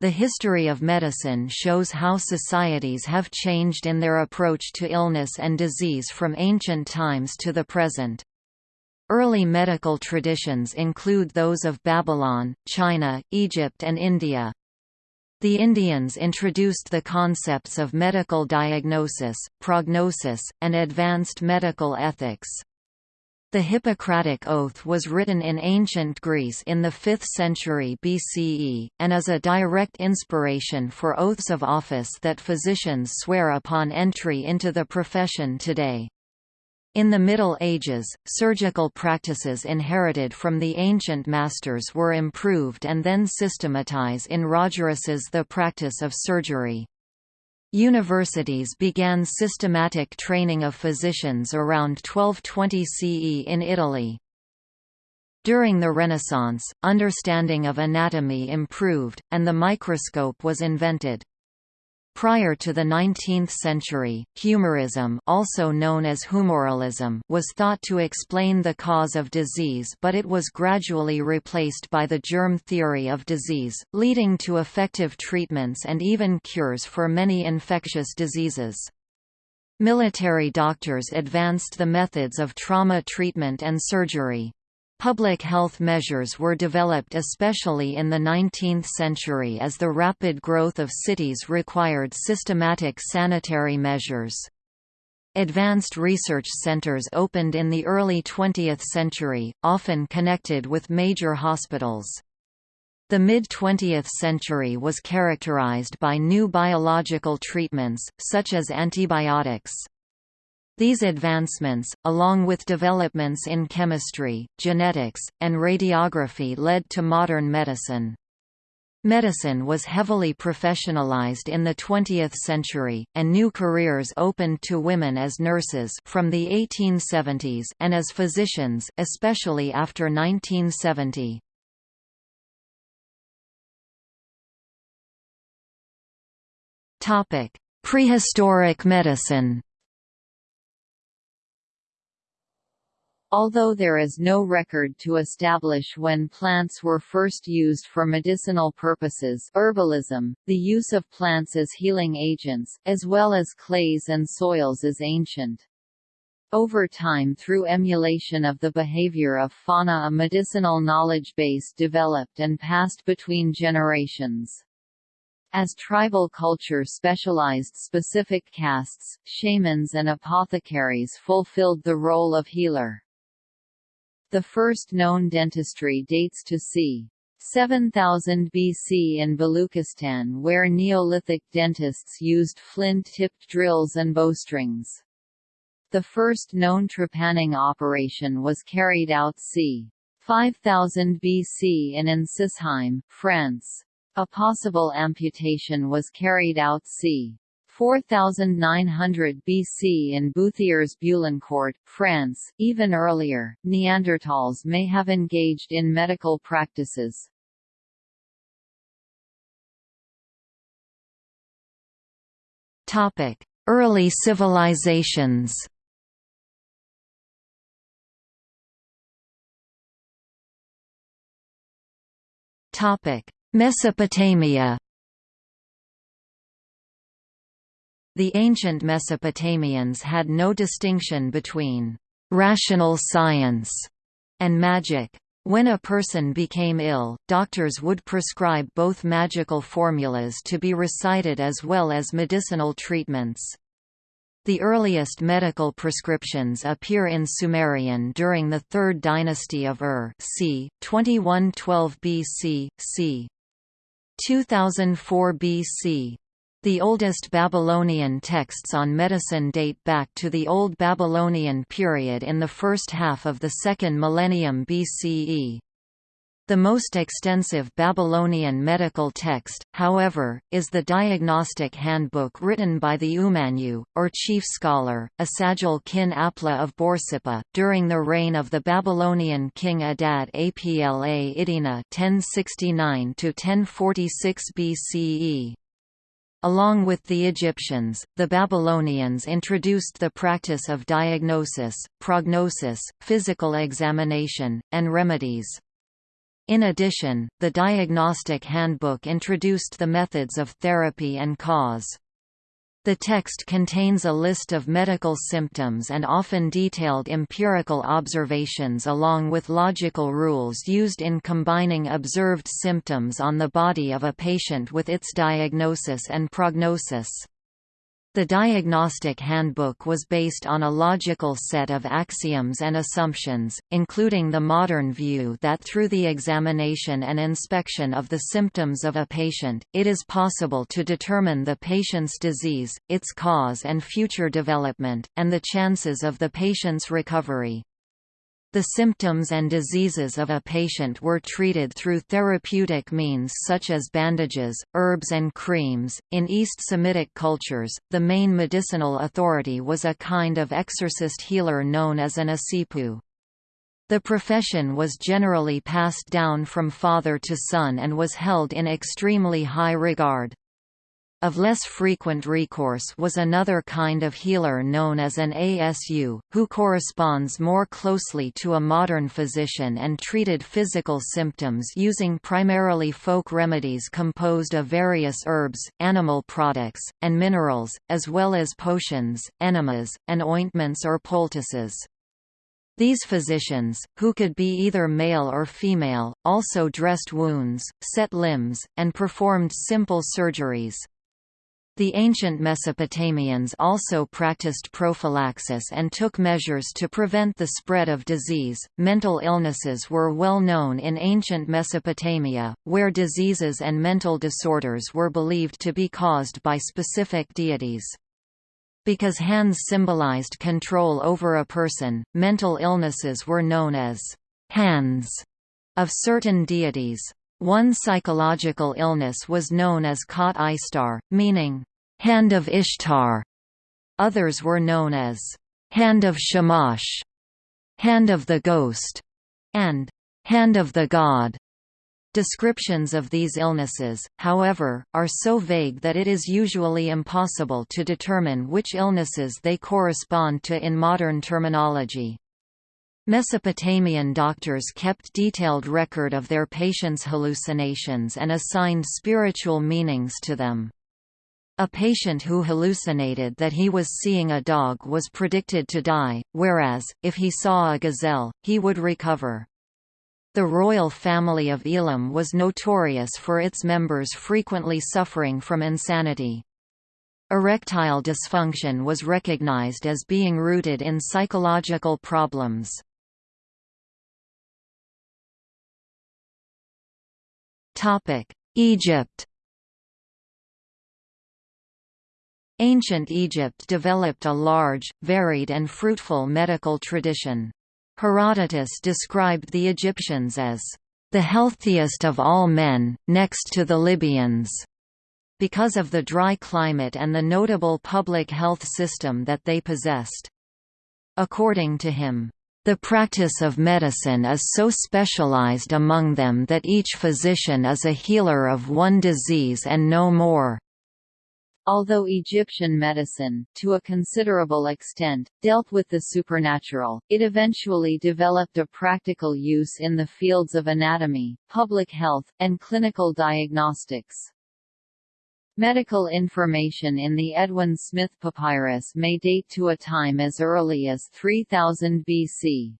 The history of medicine shows how societies have changed in their approach to illness and disease from ancient times to the present. Early medical traditions include those of Babylon, China, Egypt and India. The Indians introduced the concepts of medical diagnosis, prognosis, and advanced medical ethics. The Hippocratic Oath was written in ancient Greece in the 5th century BCE, and is a direct inspiration for oaths of office that physicians swear upon entry into the profession today. In the Middle Ages, surgical practices inherited from the ancient masters were improved and then systematized in Rogerus's The Practice of Surgery. Universities began systematic training of physicians around 1220 CE in Italy. During the Renaissance, understanding of anatomy improved, and the microscope was invented. Prior to the 19th century, humorism also known as humoralism was thought to explain the cause of disease but it was gradually replaced by the germ theory of disease, leading to effective treatments and even cures for many infectious diseases. Military doctors advanced the methods of trauma treatment and surgery. Public health measures were developed especially in the 19th century as the rapid growth of cities required systematic sanitary measures. Advanced research centers opened in the early 20th century, often connected with major hospitals. The mid-20th century was characterized by new biological treatments, such as antibiotics. These advancements, along with developments in chemistry, genetics, and radiography led to modern medicine. Medicine was heavily professionalized in the 20th century, and new careers opened to women as nurses from the 1870s and as physicians especially after 1970. Topic: Prehistoric medicine. Although there is no record to establish when plants were first used for medicinal purposes herbalism, the use of plants as healing agents, as well as clays and soils is ancient. Over time through emulation of the behavior of fauna a medicinal knowledge base developed and passed between generations. As tribal culture specialized specific castes, shamans and apothecaries fulfilled the role of healer. The first known dentistry dates to c. 7000 BC in Baluchistan where Neolithic dentists used flint-tipped drills and bowstrings. The first known trepanning operation was carried out c. 5000 BC in Ensisheim, France. A possible amputation was carried out c. 4900 BC in Buthiers-Boulancourt, France. Even earlier, Neanderthals may have engaged in medical practices. Topic: Early civilizations. Topic: Mesopotamia. The ancient Mesopotamians had no distinction between «rational science» and magic. When a person became ill, doctors would prescribe both magical formulas to be recited as well as medicinal treatments. The earliest medical prescriptions appear in Sumerian during the Third Dynasty of Ur c. 2112 BC, c. 2004 BC. The oldest Babylonian texts on medicine date back to the Old Babylonian period in the first half of the second millennium BCE. The most extensive Babylonian medical text, however, is the Diagnostic Handbook written by the Umanyu, or chief scholar, Esagil-kin-apli of Borsippa, during the reign of the Babylonian king Adad Apla Iddina 1069–1046 BCE. Along with the Egyptians, the Babylonians introduced the practice of diagnosis, prognosis, physical examination, and remedies. In addition, the Diagnostic Handbook introduced the methods of therapy and cause. The text contains a list of medical symptoms and often detailed empirical observations along with logical rules used in combining observed symptoms on the body of a patient with its diagnosis and prognosis. The Diagnostic Handbook was based on a logical set of axioms and assumptions, including the modern view that through the examination and inspection of the symptoms of a patient, it is possible to determine the patient's disease, its cause and future development, and the chances of the patient's recovery. The symptoms and diseases of a patient were treated through therapeutic means such as bandages, herbs, and creams. In East Semitic cultures, the main medicinal authority was a kind of exorcist healer known as an asipu. The profession was generally passed down from father to son and was held in extremely high regard. Of less frequent recourse was another kind of healer known as an ASU, who corresponds more closely to a modern physician and treated physical symptoms using primarily folk remedies composed of various herbs, animal products, and minerals, as well as potions, enemas, and ointments or poultices. These physicians, who could be either male or female, also dressed wounds, set limbs, and performed simple surgeries. The ancient Mesopotamians also practiced prophylaxis and took measures to prevent the spread of disease. Mental illnesses were well known in ancient Mesopotamia, where diseases and mental disorders were believed to be caused by specific deities. Because hands symbolized control over a person, mental illnesses were known as hands of certain deities. One psychological illness was known as Qat Ishtar, meaning Hand of Ishtar. Others were known as Hand of Shamash, Hand of the Ghost, and Hand of the God. Descriptions of these illnesses, however, are so vague that it is usually impossible to determine which illnesses they correspond to in modern terminology. Mesopotamian doctors kept detailed record of their patients' hallucinations and assigned spiritual meanings to them. A patient who hallucinated that he was seeing a dog was predicted to die, whereas, if he saw a gazelle, he would recover. The royal family of Elam was notorious for its members frequently suffering from insanity. Erectile dysfunction was recognized as being rooted in psychological problems. Egypt Ancient Egypt developed a large, varied and fruitful medical tradition. Herodotus described the Egyptians as the healthiest of all men, next to the Libyans, because of the dry climate and the notable public health system that they possessed. According to him, the practice of medicine is so specialized among them that each physician is a healer of one disease and no more. Although Egyptian medicine, to a considerable extent, dealt with the supernatural, it eventually developed a practical use in the fields of anatomy, public health, and clinical diagnostics. Medical information in the Edwin Smith Papyrus may date to a time as early as 3000 BC.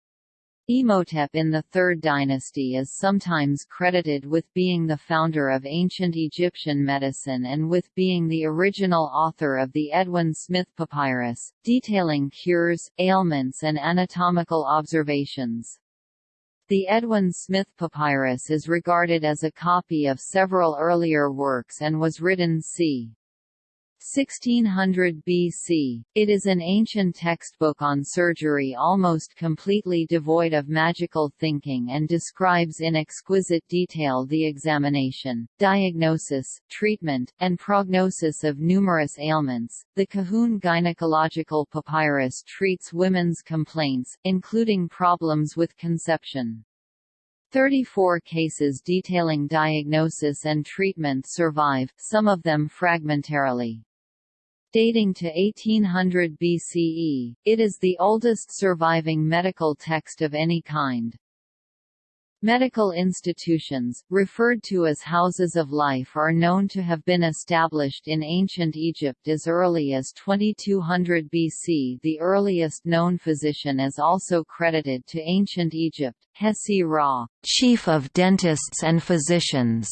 Imhotep in the Third Dynasty is sometimes credited with being the founder of ancient Egyptian medicine and with being the original author of the Edwin Smith Papyrus, detailing cures, ailments and anatomical observations. The Edwin Smith Papyrus is regarded as a copy of several earlier works and was written c. 1600 BC. It is an ancient textbook on surgery almost completely devoid of magical thinking and describes in exquisite detail the examination, diagnosis, treatment, and prognosis of numerous ailments. The Kahun Gynecological Papyrus treats women's complaints, including problems with conception. 34 cases detailing diagnosis and treatment survive, some of them fragmentarily. Dating to 1800 BCE, it is the oldest surviving medical text of any kind. Medical institutions, referred to as houses of life are known to have been established in ancient Egypt as early as 2200 BC. The earliest known physician is also credited to ancient Egypt, Hesy-Ra, chief of dentists and physicians,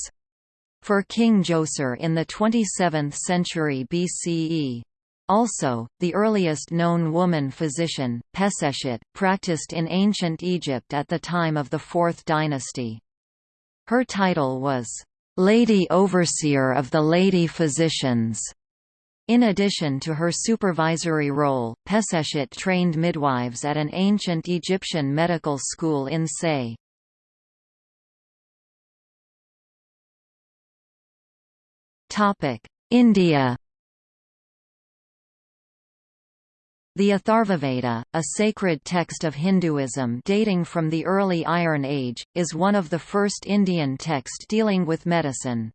for King Djoser in the 27th century BCE. Also, the earliest known woman physician, Peseshet, practiced in ancient Egypt at the time of the Fourth Dynasty. Her title was, "'Lady Overseer of the Lady Physicians'". In addition to her supervisory role, Peseshet trained midwives at an ancient Egyptian medical school in Sais. India The Atharvaveda, a sacred text of Hinduism dating from the early Iron Age, is one of the first Indian texts dealing with medicine.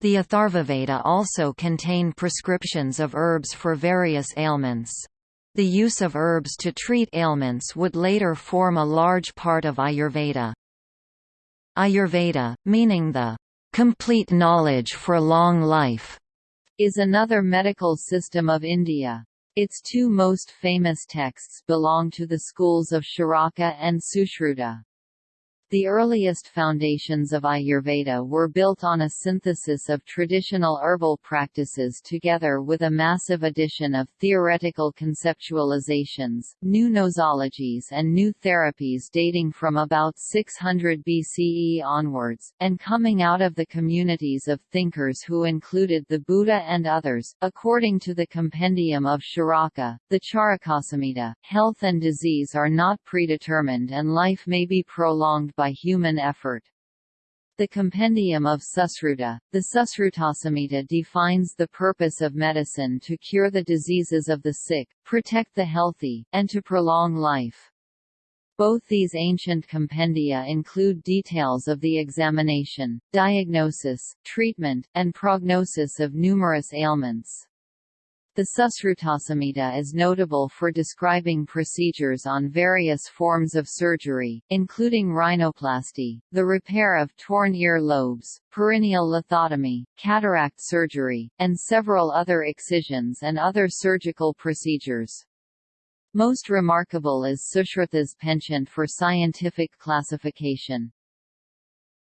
The Atharvaveda also contain prescriptions of herbs for various ailments. The use of herbs to treat ailments would later form a large part of Ayurveda. Ayurveda, meaning the complete knowledge for long life, is another medical system of India. Its two most famous texts belong to the schools of Charaka and Sushruta. The earliest foundations of Ayurveda were built on a synthesis of traditional herbal practices together with a massive addition of theoretical conceptualizations, new nosologies and new therapies dating from about 600 BCE onwards, and coming out of the communities of thinkers who included the Buddha and others. According to the Compendium of Charaka, the Charakasamhita, health and disease are not predetermined and life may be prolonged by human effort. The Compendium of Susruta, the Susrutasamhita defines the purpose of medicine to cure the diseases of the sick, protect the healthy, and to prolong life. Both these ancient compendia include details of the examination, diagnosis, treatment, and prognosis of numerous ailments. The Susrutasamhita is notable for describing procedures on various forms of surgery, including rhinoplasty, the repair of torn ear lobes, perineal lithotomy, cataract surgery, and several other excisions and other surgical procedures. Most remarkable is Sushruta's penchant for scientific classification.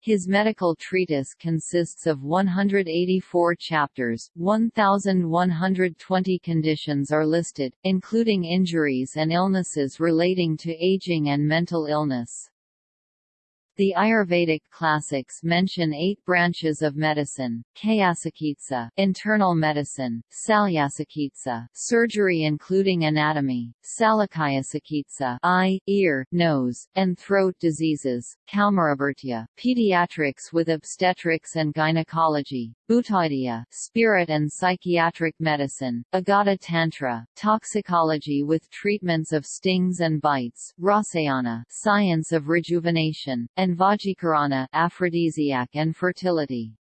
His medical treatise consists of 184 chapters, 1,120 conditions are listed, including injuries and illnesses relating to aging and mental illness. The Ayurvedic classics mention eight branches of medicine, Kayachikitsa internal medicine, Salyachikitsa surgery including anatomy, Salakyachikitsa eye, ear, nose, and throat diseases, Kaumarabhritya pediatrics with obstetrics and gynecology, Bhutavidya spirit and psychiatric medicine, Agada Tantra toxicology with treatments of stings and bites, Rasayana science of rejuvenation, and Vajikarana, aphrodisiac and fertility.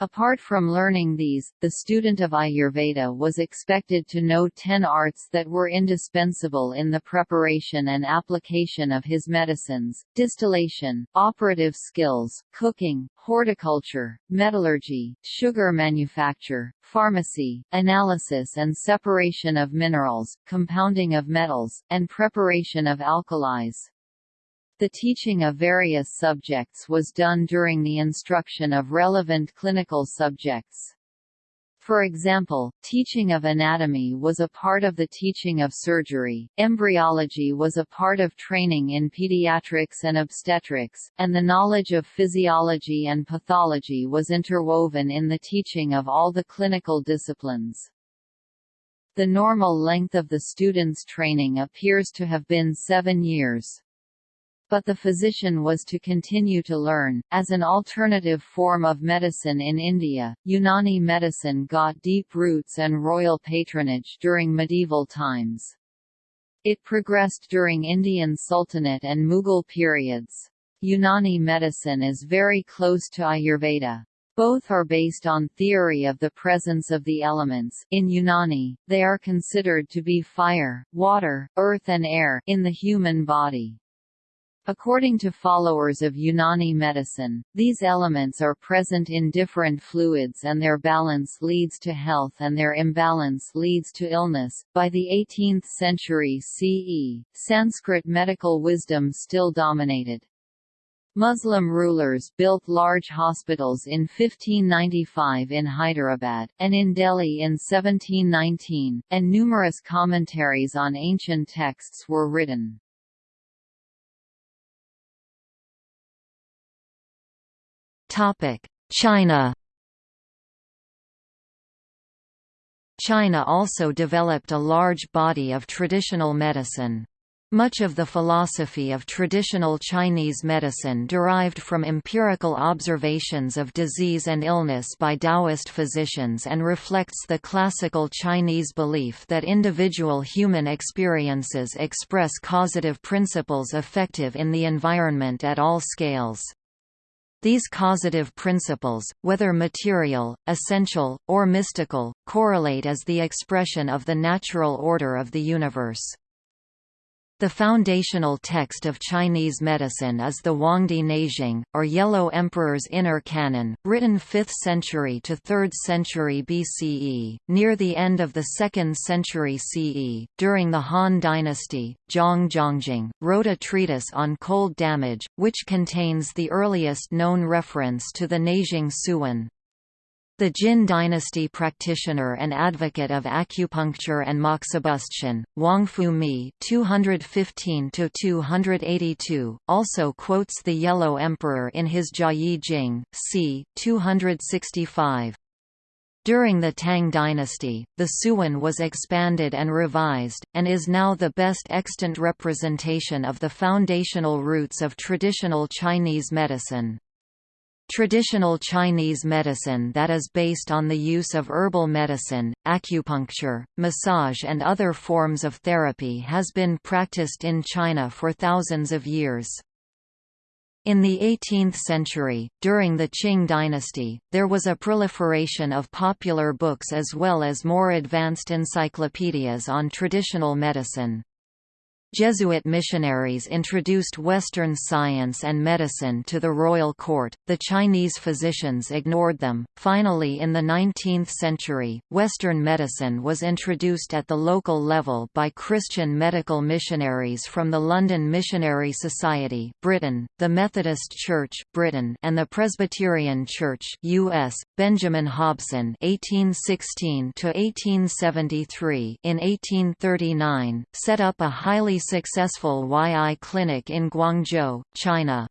Apart from learning these, the student of Ayurveda was expected to know ten arts that were indispensable in the preparation and application of his medicines, distillation, operative skills, cooking, horticulture, metallurgy, sugar manufacture, pharmacy, analysis and separation of minerals, compounding of metals, and preparation of alkalis. The teaching of various subjects was done during the instruction of relevant clinical subjects. For example, teaching of anatomy was a part of the teaching of surgery, embryology was a part of training in pediatrics and obstetrics, and the knowledge of physiology and pathology was interwoven in the teaching of all the clinical disciplines. The normal length of the student's training appears to have been seven years but the physician was to continue to learn. As an alternative form of medicine in India, Unani medicine got deep roots and royal patronage during medieval times. It progressed during Indian Sultanate and Mughal periods. Unani medicine is very close to Ayurveda. Both are based on theory of the presence of the elements in Unani, they are considered to be fire, water, earth and air in the human body. According to followers of Unani medicine, these elements are present in different fluids and their balance leads to health and their imbalance leads to illness. By the 18th century CE, Sanskrit medical wisdom still dominated. Muslim rulers built large hospitals in 1595 in Hyderabad, and in Delhi in 1719, and numerous commentaries on ancient texts were written. China China also developed a large body of traditional medicine. Much of the philosophy of traditional Chinese medicine derived from empirical observations of disease and illness by Taoist physicians and reflects the classical Chinese belief that individual human experiences express causative principles effective in the environment at all scales. These causative principles, whether material, essential, or mystical, correlate as the expression of the natural order of the universe. The foundational text of Chinese medicine is the Huangdi Neijing, or Yellow Emperor's Inner Canon, written 5th century to 3rd century BCE. Near the end of the 2nd century CE, during the Han dynasty, Zhang Zhongjing, wrote a treatise on cold damage, which contains the earliest known reference to the Neijing Suwen. The Jin dynasty practitioner and advocate of acupuncture and moxibustion, Huangfu Mi (215–282), also quotes the Yellow Emperor in his Jiayi Jing, c. 265. During the Tang dynasty, the Suwen was expanded and revised, and is now the best extant representation of the foundational roots of traditional Chinese medicine. Traditional Chinese medicine that is based on the use of herbal medicine, acupuncture, massage and other forms of therapy has been practiced in China for thousands of years. In the 18th century, during the Qing dynasty, there was a proliferation of popular books as well as more advanced encyclopedias on traditional medicine. Jesuit missionaries introduced Western science and medicine to the royal court, the Chinese physicians ignored them. Finally, in the 19th century, Western medicine was introduced at the local level by Christian medical missionaries from the London Missionary Society, Britain, the Methodist Church, Britain, and the Presbyterian Church, U.S. Benjamin Hobson (1816–1873) in 1839 set up a highly successful YI clinic in Guangzhou, China.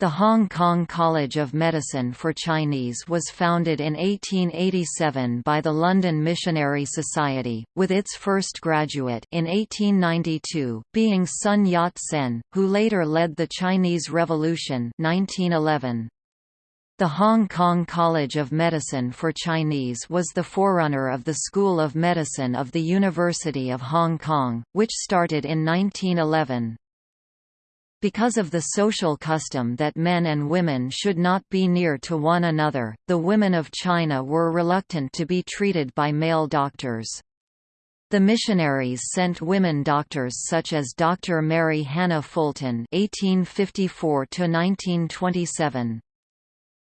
The Hong Kong College of Medicine for Chinese was founded in 1887 by the London Missionary Society, with its first graduate in 1892 being Sun Yat-sen, who later led the Chinese Revolution 1911. The Hong Kong College of Medicine for Chinese was the forerunner of the School of Medicine of the University of Hong Kong, which started in 1911. Because of the social custom that men and women should not be near to one another, the women of China were reluctant to be treated by male doctors. The missionaries sent women doctors such as Dr. Mary Hannah Fulton (1854–1927).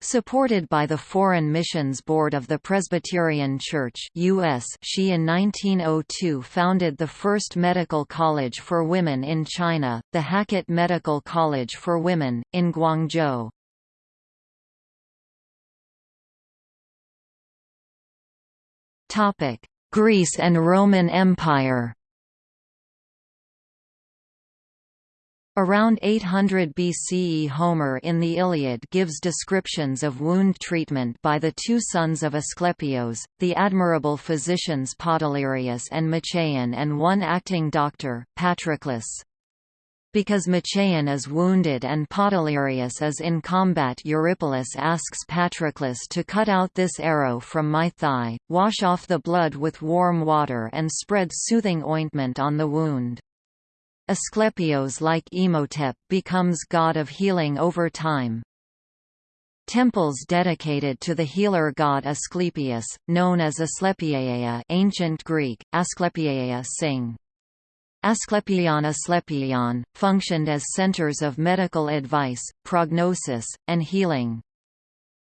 Supported by the Foreign Missions Board of the Presbyterian Church US, she in 1902 founded the first medical college for women in China, the Hackett Medical College for Women, in Guangzhou. Greece and Roman Empire Around 800 BCE Homer in the Iliad gives descriptions of wound treatment by the two sons of Asclepios, the admirable physicians Podalirius and Machaon and one acting doctor, Patroclus. Because Machaon is wounded and Podalirius is in combat Eurypylus asks Patroclus to cut out this arrow from my thigh, wash off the blood with warm water and spread soothing ointment on the wound. Asclepios like Imhotep becomes god of healing over time. Temples dedicated to the healer god Asclepius, known as Asclepieia ancient Greek, Asclepieia sing. Asclepion Asclepion, functioned as centers of medical advice, prognosis, and healing.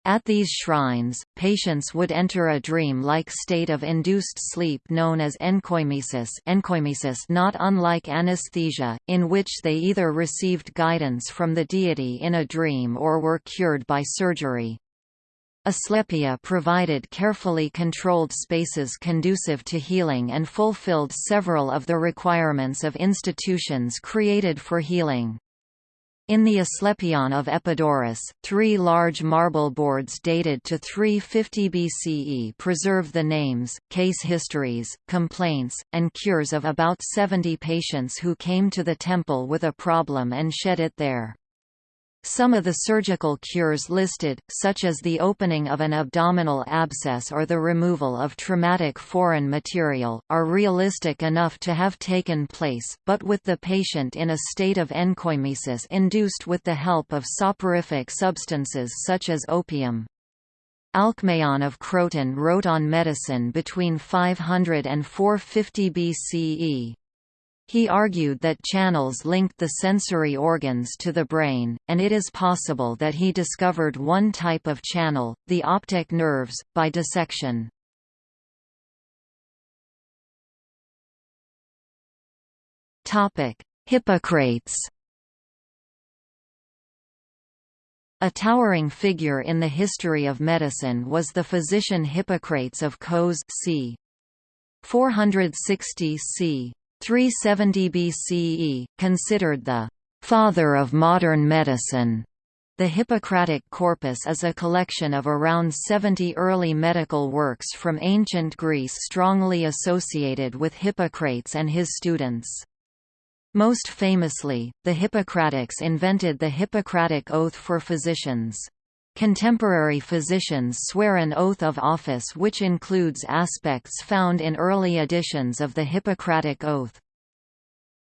At these shrines, patients would enter a dream-like state of induced sleep known as enkoimesis, enkoimesis not unlike anesthesia, in which they either received guidance from the deity in a dream or were cured by surgery. Asclepia provided carefully controlled spaces conducive to healing and fulfilled several of the requirements of institutions created for healing. In the Asclepion of Epidaurus, three large marble boards dated to 350 BCE preserve the names, case histories, complaints, and cures of about 70 patients who came to the temple with a problem and shed it there. Some of the surgical cures listed, such as the opening of an abdominal abscess or the removal of traumatic foreign material, are realistic enough to have taken place, but with the patient in a state of enkoimesis induced with the help of soporific substances such as opium. Alcmaeon of Croton wrote on medicine between 500 and 450 BCE. He argued that channels linked the sensory organs to the brain, and it is possible that he discovered one type of channel, the optic nerves, by dissection. Hippocrates A towering figure in the history of medicine was the physician Hippocrates of Kos c. 460 c. 370 BCE, considered the «father of modern medicine». The Hippocratic corpus is a collection of around 70 early medical works from ancient Greece strongly associated with Hippocrates and his students. Most famously, the Hippocratics invented the Hippocratic Oath for physicians. Contemporary physicians swear an oath of office which includes aspects found in early editions of the Hippocratic Oath.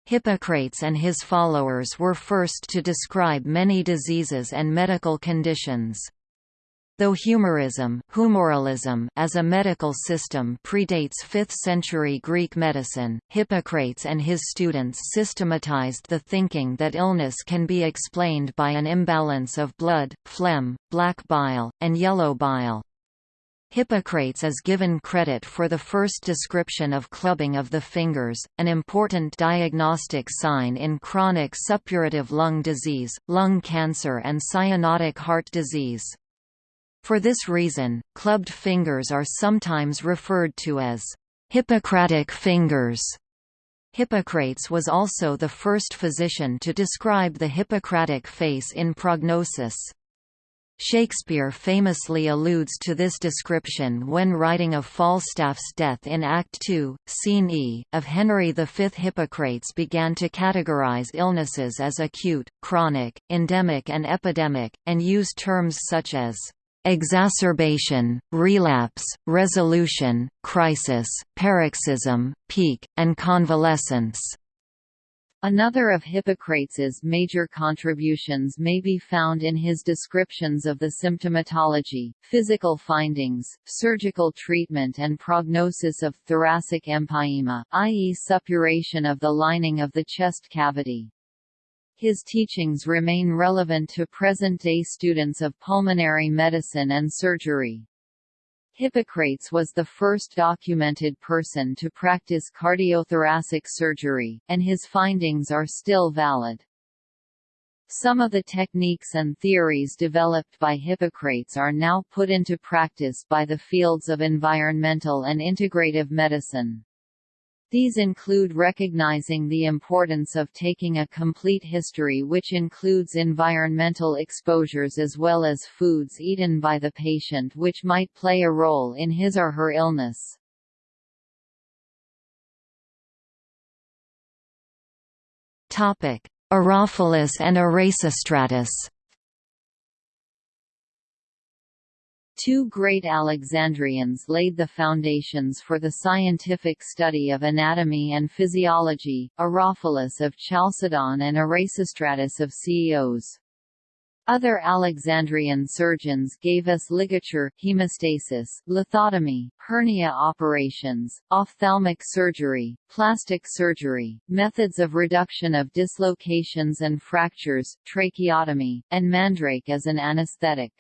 Hippocrates and his followers were first to describe many diseases and medical conditions. Though humorism, humoralism as a medical system predates 5th-century Greek medicine, Hippocrates and his students systematized the thinking that illness can be explained by an imbalance of blood, phlegm, black bile, and yellow bile. Hippocrates is given credit for the first description of clubbing of the fingers, an important diagnostic sign in chronic suppurative lung disease, lung cancer and cyanotic heart disease. For this reason, clubbed fingers are sometimes referred to as Hippocratic fingers. Hippocrates was also the first physician to describe the Hippocratic face in prognosis. Shakespeare famously alludes to this description when writing of Falstaff's death in Act II, Scene E, of Henry V. Hippocrates began to categorize illnesses as acute, chronic, endemic and epidemic, and used terms such as exacerbation, relapse, resolution, crisis, paroxysm, peak, and convalescence. Another of Hippocrates's major contributions may be found in his descriptions of the symptomatology, physical findings, surgical treatment and prognosis of thoracic empyema, i.e. suppuration of the lining of the chest cavity. His teachings remain relevant to present-day students of pulmonary medicine and surgery. Hippocrates was the first documented person to practice cardiothoracic surgery, and his findings are still valid. Some of the techniques and theories developed by Hippocrates are now put into practice by the fields of environmental and integrative medicine. These include recognizing the importance of taking a complete history which includes environmental exposures as well as foods eaten by the patient which might play a role in his or her illness. Herophilus and Erasistratus Two great Alexandrians laid the foundations for the scientific study of anatomy and physiology, Herophilus of Chalcedon and Erasistratus of Ceos. Other Alexandrian surgeons gave us ligature, hemostasis, lithotomy, hernia operations, ophthalmic surgery, plastic surgery, methods of reduction of dislocations and fractures, tracheotomy, and mandrake as an anesthetic.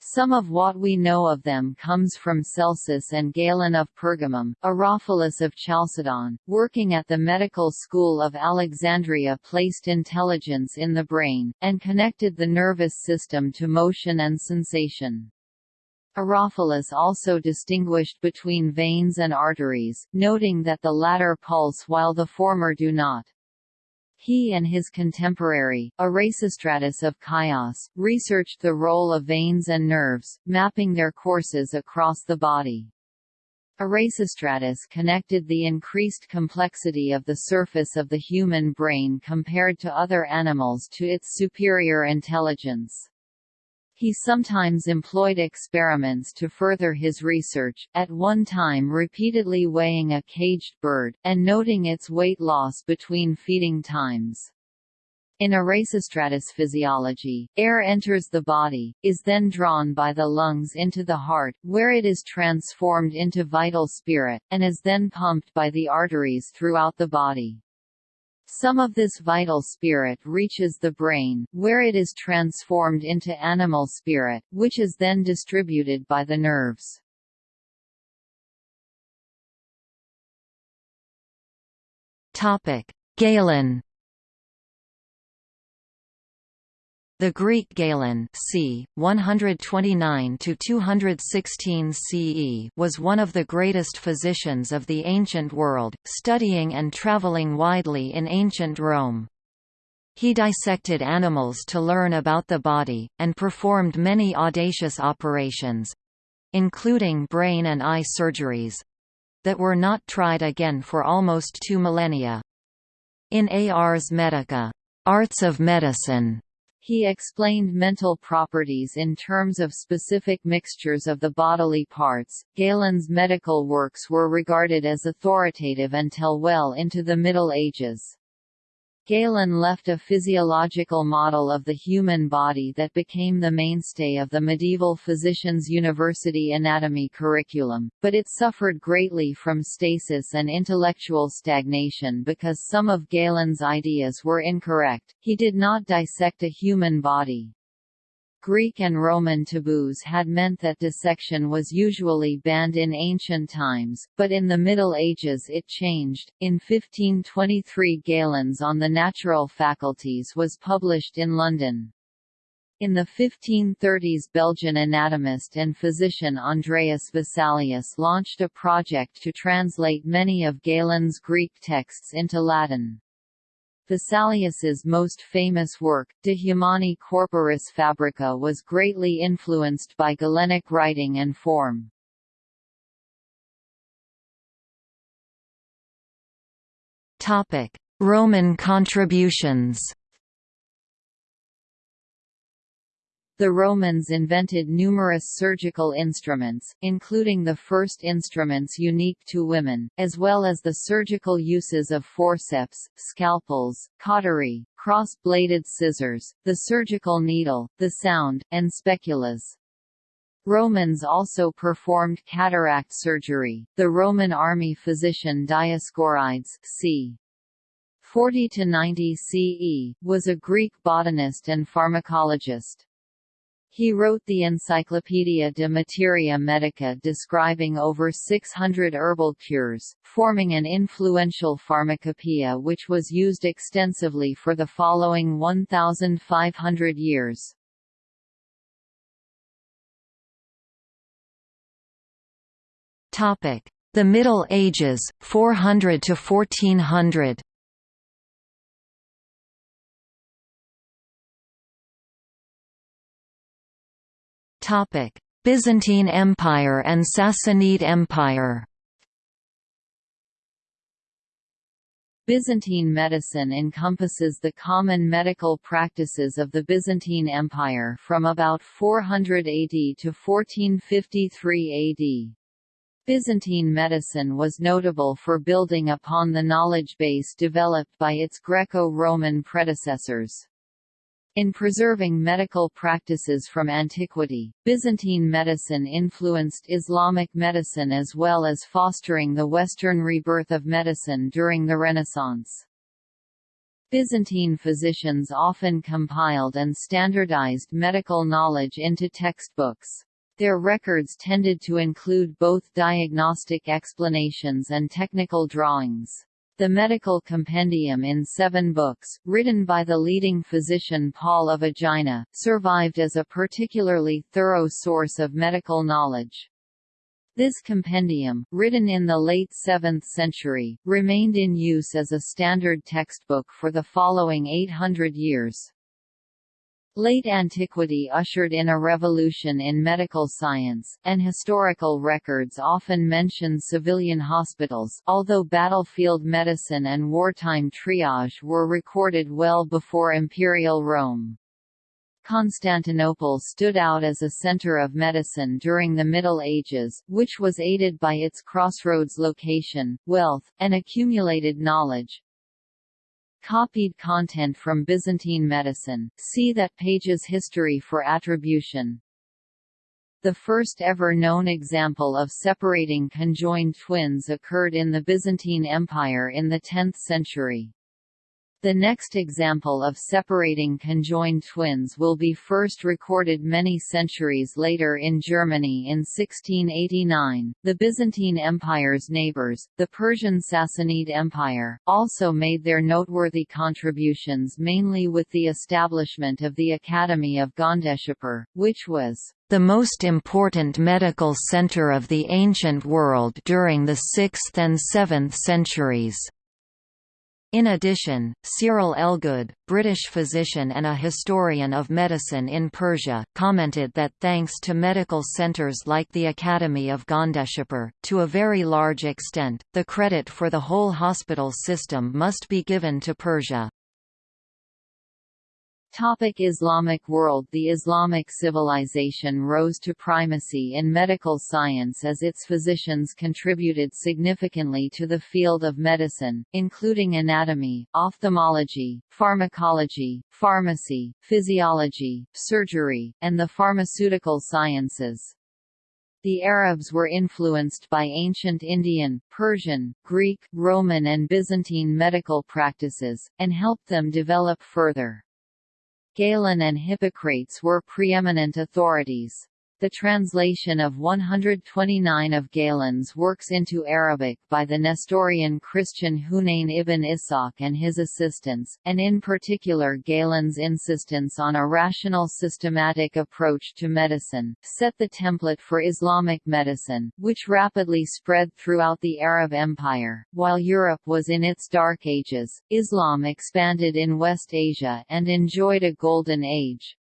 Some of what we know of them comes from Celsus and Galen of Pergamum, Herophilus of Chalcedon, working at the medical school of Alexandria placed intelligence in the brain, and connected the nervous system to motion and sensation. Herophilus also distinguished between veins and arteries, noting that the latter pulse while the former do not. He and his contemporary, Erasistratus of Chios, researched the role of veins and nerves, mapping their courses across the body. Erasistratus connected the increased complexity of the surface of the human brain compared to other animals to its superior intelligence. He sometimes employed experiments to further his research, at one time repeatedly weighing a caged bird, and noting its weight loss between feeding times. In Erasistratus physiology, air enters the body, is then drawn by the lungs into the heart, where it is transformed into vital spirit, and is then pumped by the arteries throughout the body. Some of this vital spirit reaches the brain, where it is transformed into animal spirit, which is then distributed by the nerves. Galen The Greek Galen c. 129 to 216 CE was one of the greatest physicians of the ancient world, studying and travelling widely in ancient Rome. He dissected animals to learn about the body, and performed many audacious operations—including brain and eye surgeries—that were not tried again for almost two millennia. In Ars Medica, Arts of Medicine, he explained mental properties in terms of specific mixtures of the bodily parts. Galen's medical works were regarded as authoritative until well into the Middle Ages. Galen left a physiological model of the human body that became the mainstay of the medieval physician's university anatomy curriculum, but it suffered greatly from stasis and intellectual stagnation because some of Galen's ideas were incorrect. He did not dissect a human body. Greek and Roman taboos had meant that dissection was usually banned in ancient times, but in the Middle Ages it changed. In 1523 Galen's On the Natural Faculties was published in London. In the 1530s Belgian anatomist and physician Andreas Vesalius launched a project to translate many of Galen's Greek texts into Latin. Vesalius's most famous work, De Humani Corporis Fabrica was greatly influenced by Galenic writing and form. Roman contributions The Romans invented numerous surgical instruments, including the first instruments unique to women, as well as the surgical uses of forceps, scalpels, cautery, cross-bladed scissors, the surgical needle, the sound, and speculas. Romans also performed cataract surgery. The Roman army physician Dioscorides c. 40 to 90 CE was a Greek botanist and pharmacologist. He wrote the Encyclopaedia de Materia Medica describing over 600 herbal cures, forming an influential pharmacopoeia which was used extensively for the following 1,500 years. The Middle Ages, 400 to 1400 Byzantine Empire and Sassanid Empire Byzantine medicine encompasses the common medical practices of the Byzantine Empire from about 400 AD to 1453 AD. Byzantine medicine was notable for building upon the knowledge base developed by its Greco-Roman predecessors. In preserving medical practices from antiquity, Byzantine medicine influenced Islamic medicine as well as fostering the Western rebirth of medicine during the Renaissance. Byzantine physicians often compiled and standardized medical knowledge into textbooks. Their records tended to include both diagnostic explanations and technical drawings. The Medical Compendium in seven books, written by the leading physician Paul of Aegina, survived as a particularly thorough source of medical knowledge. This compendium, written in the late 7th century, remained in use as a standard textbook for the following 800 years. Late antiquity ushered in a revolution in medical science, and historical records often mention civilian hospitals although battlefield medicine and wartime triage were recorded well before Imperial Rome. Constantinople stood out as a center of medicine during the Middle Ages, which was aided by its crossroads location, wealth, and accumulated knowledge. Copied content from Byzantine medicine, see that page's history for attribution. The first ever known example of separating conjoined twins occurred in the Byzantine Empire in the 10th century. The next example of separating conjoined twins will be first recorded many centuries later in Germany in 1689. The Byzantine Empire's neighbors, the Persian Sassanid Empire, also made their noteworthy contributions mainly with the establishment of the Academy of Gondeshapur, which was the most important medical center of the ancient world during the 6th and 7th centuries. In addition, Cyril Elgood, British physician and a historian of medicine in Persia, commented that thanks to medical centres like the Academy of Gondeshapur, to a very large extent, the credit for the whole hospital system must be given to Persia. Topic Islamic world The Islamic civilization rose to primacy in medical science as its physicians contributed significantly to the field of medicine, including anatomy, ophthalmology, pharmacology, pharmacy, physiology, surgery, and the pharmaceutical sciences. The Arabs were influenced by ancient Indian, Persian, Greek, Roman and Byzantine medical practices, and helped them develop further. Galen and Hippocrates were preeminent authorities. The translation of 129 of Galen's works into Arabic by the Nestorian Christian Hunayn ibn Ishaq and his assistants, and in particular Galen's insistence on a rational systematic approach to medicine, set the template for Islamic medicine, which rapidly spread throughout the Arab Empire. While Europe was in its dark ages, Islam expanded in West Asia and enjoyed a golden age.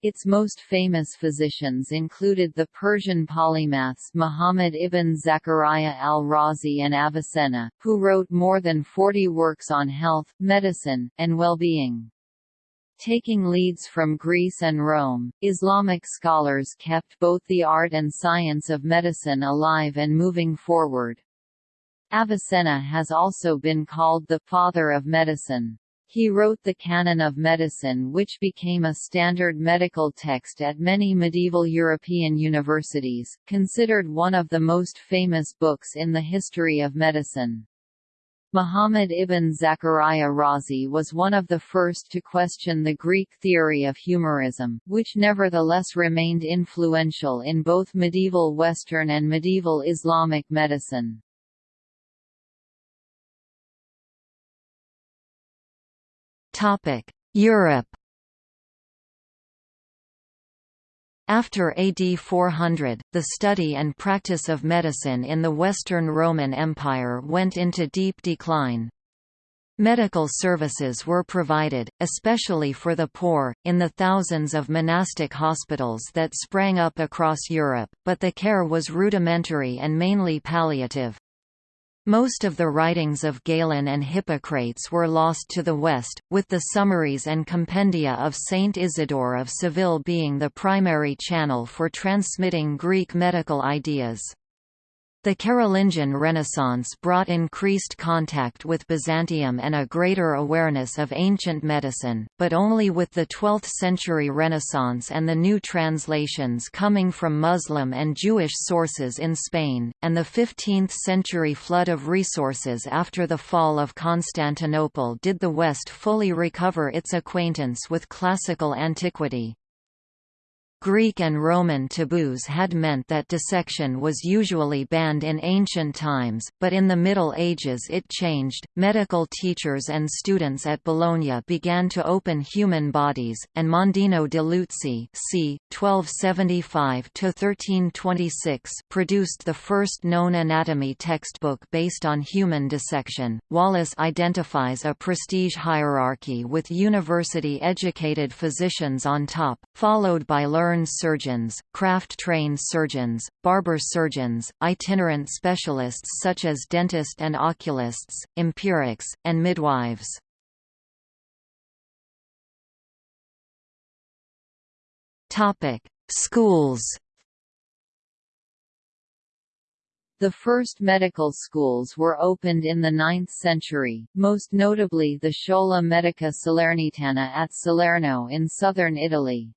Its most famous physicians included the Persian polymaths Muhammad ibn Zakariya al-Razi and Avicenna, who wrote more than 40 works on health, medicine, and well-being. Taking leads from Greece and Rome, Islamic scholars kept both the art and science of medicine alive and moving forward. Avicenna has also been called the father of medicine. He wrote the Canon of Medicine which became a standard medical text at many medieval European universities, considered one of the most famous books in the history of medicine. Muhammad ibn Zakariya Razi was one of the first to question the Greek theory of humorism, which nevertheless remained influential in both medieval Western and medieval Islamic medicine. Europe After AD 400, the study and practice of medicine in the Western Roman Empire went into deep decline. Medical services were provided, especially for the poor, in the thousands of monastic hospitals that sprang up across Europe, but the care was rudimentary and mainly palliative. Most of the writings of Galen and Hippocrates were lost to the West, with the summaries and compendia of Saint Isidore of Seville being the primary channel for transmitting Greek medical ideas. The Carolingian Renaissance brought increased contact with Byzantium and a greater awareness of ancient medicine, but only with the 12th-century Renaissance and the new translations coming from Muslim and Jewish sources in Spain, and the 15th-century flood of resources after the fall of Constantinople did the West fully recover its acquaintance with classical antiquity. Greek and Roman taboos had meant that dissection was usually banned in ancient times, but in the Middle Ages it changed. Medical teachers and students at Bologna began to open human bodies, and Mondino de Luzzi c. 1275–1326 produced the first known anatomy textbook based on human dissection. Wallace identifies a prestige hierarchy with university-educated physicians on top, followed by learned surgeons, craft-trained surgeons, barber surgeons, itinerant specialists such as dentists and oculists, empirics, and midwives. Schools The first medical schools were opened in the 9th century, most notably the Schola Medica Salernitana at Salerno in southern Italy.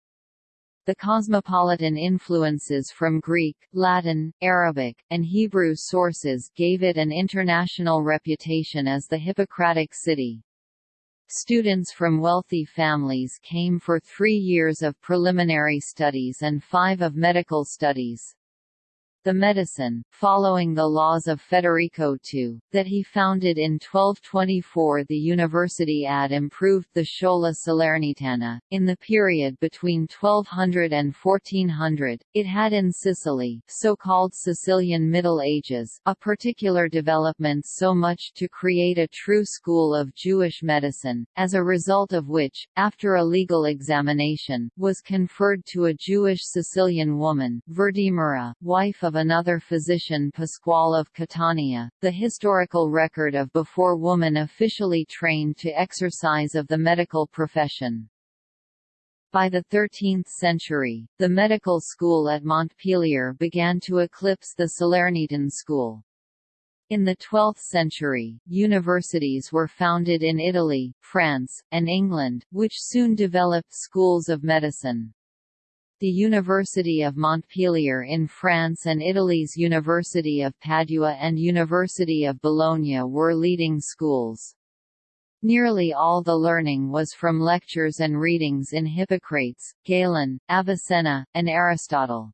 The cosmopolitan influences from Greek, Latin, Arabic, and Hebrew sources gave it an international reputation as the Hippocratic city. Students from wealthy families came for three years of preliminary studies and five of medical studies the medicine, following the laws of Federico II, that he founded in 1224 the University ad improved the Schola Salernitana. In the period between 1200 and 1400, it had in Sicily so-called Sicilian Middle Ages a particular development so much to create a true school of Jewish medicine, as a result of which, after a legal examination, was conferred to a Jewish Sicilian woman, Virdimura, wife of of another physician Pasquale of Catania, the historical record of before woman officially trained to exercise of the medical profession. By the 13th century, the medical school at Montpellier began to eclipse the Salernitan school. In the 12th century, universities were founded in Italy, France, and England, which soon developed schools of medicine. The University of Montpellier in France and Italy's University of Padua and University of Bologna were leading schools. Nearly all the learning was from lectures and readings in Hippocrates, Galen, Avicenna, and Aristotle.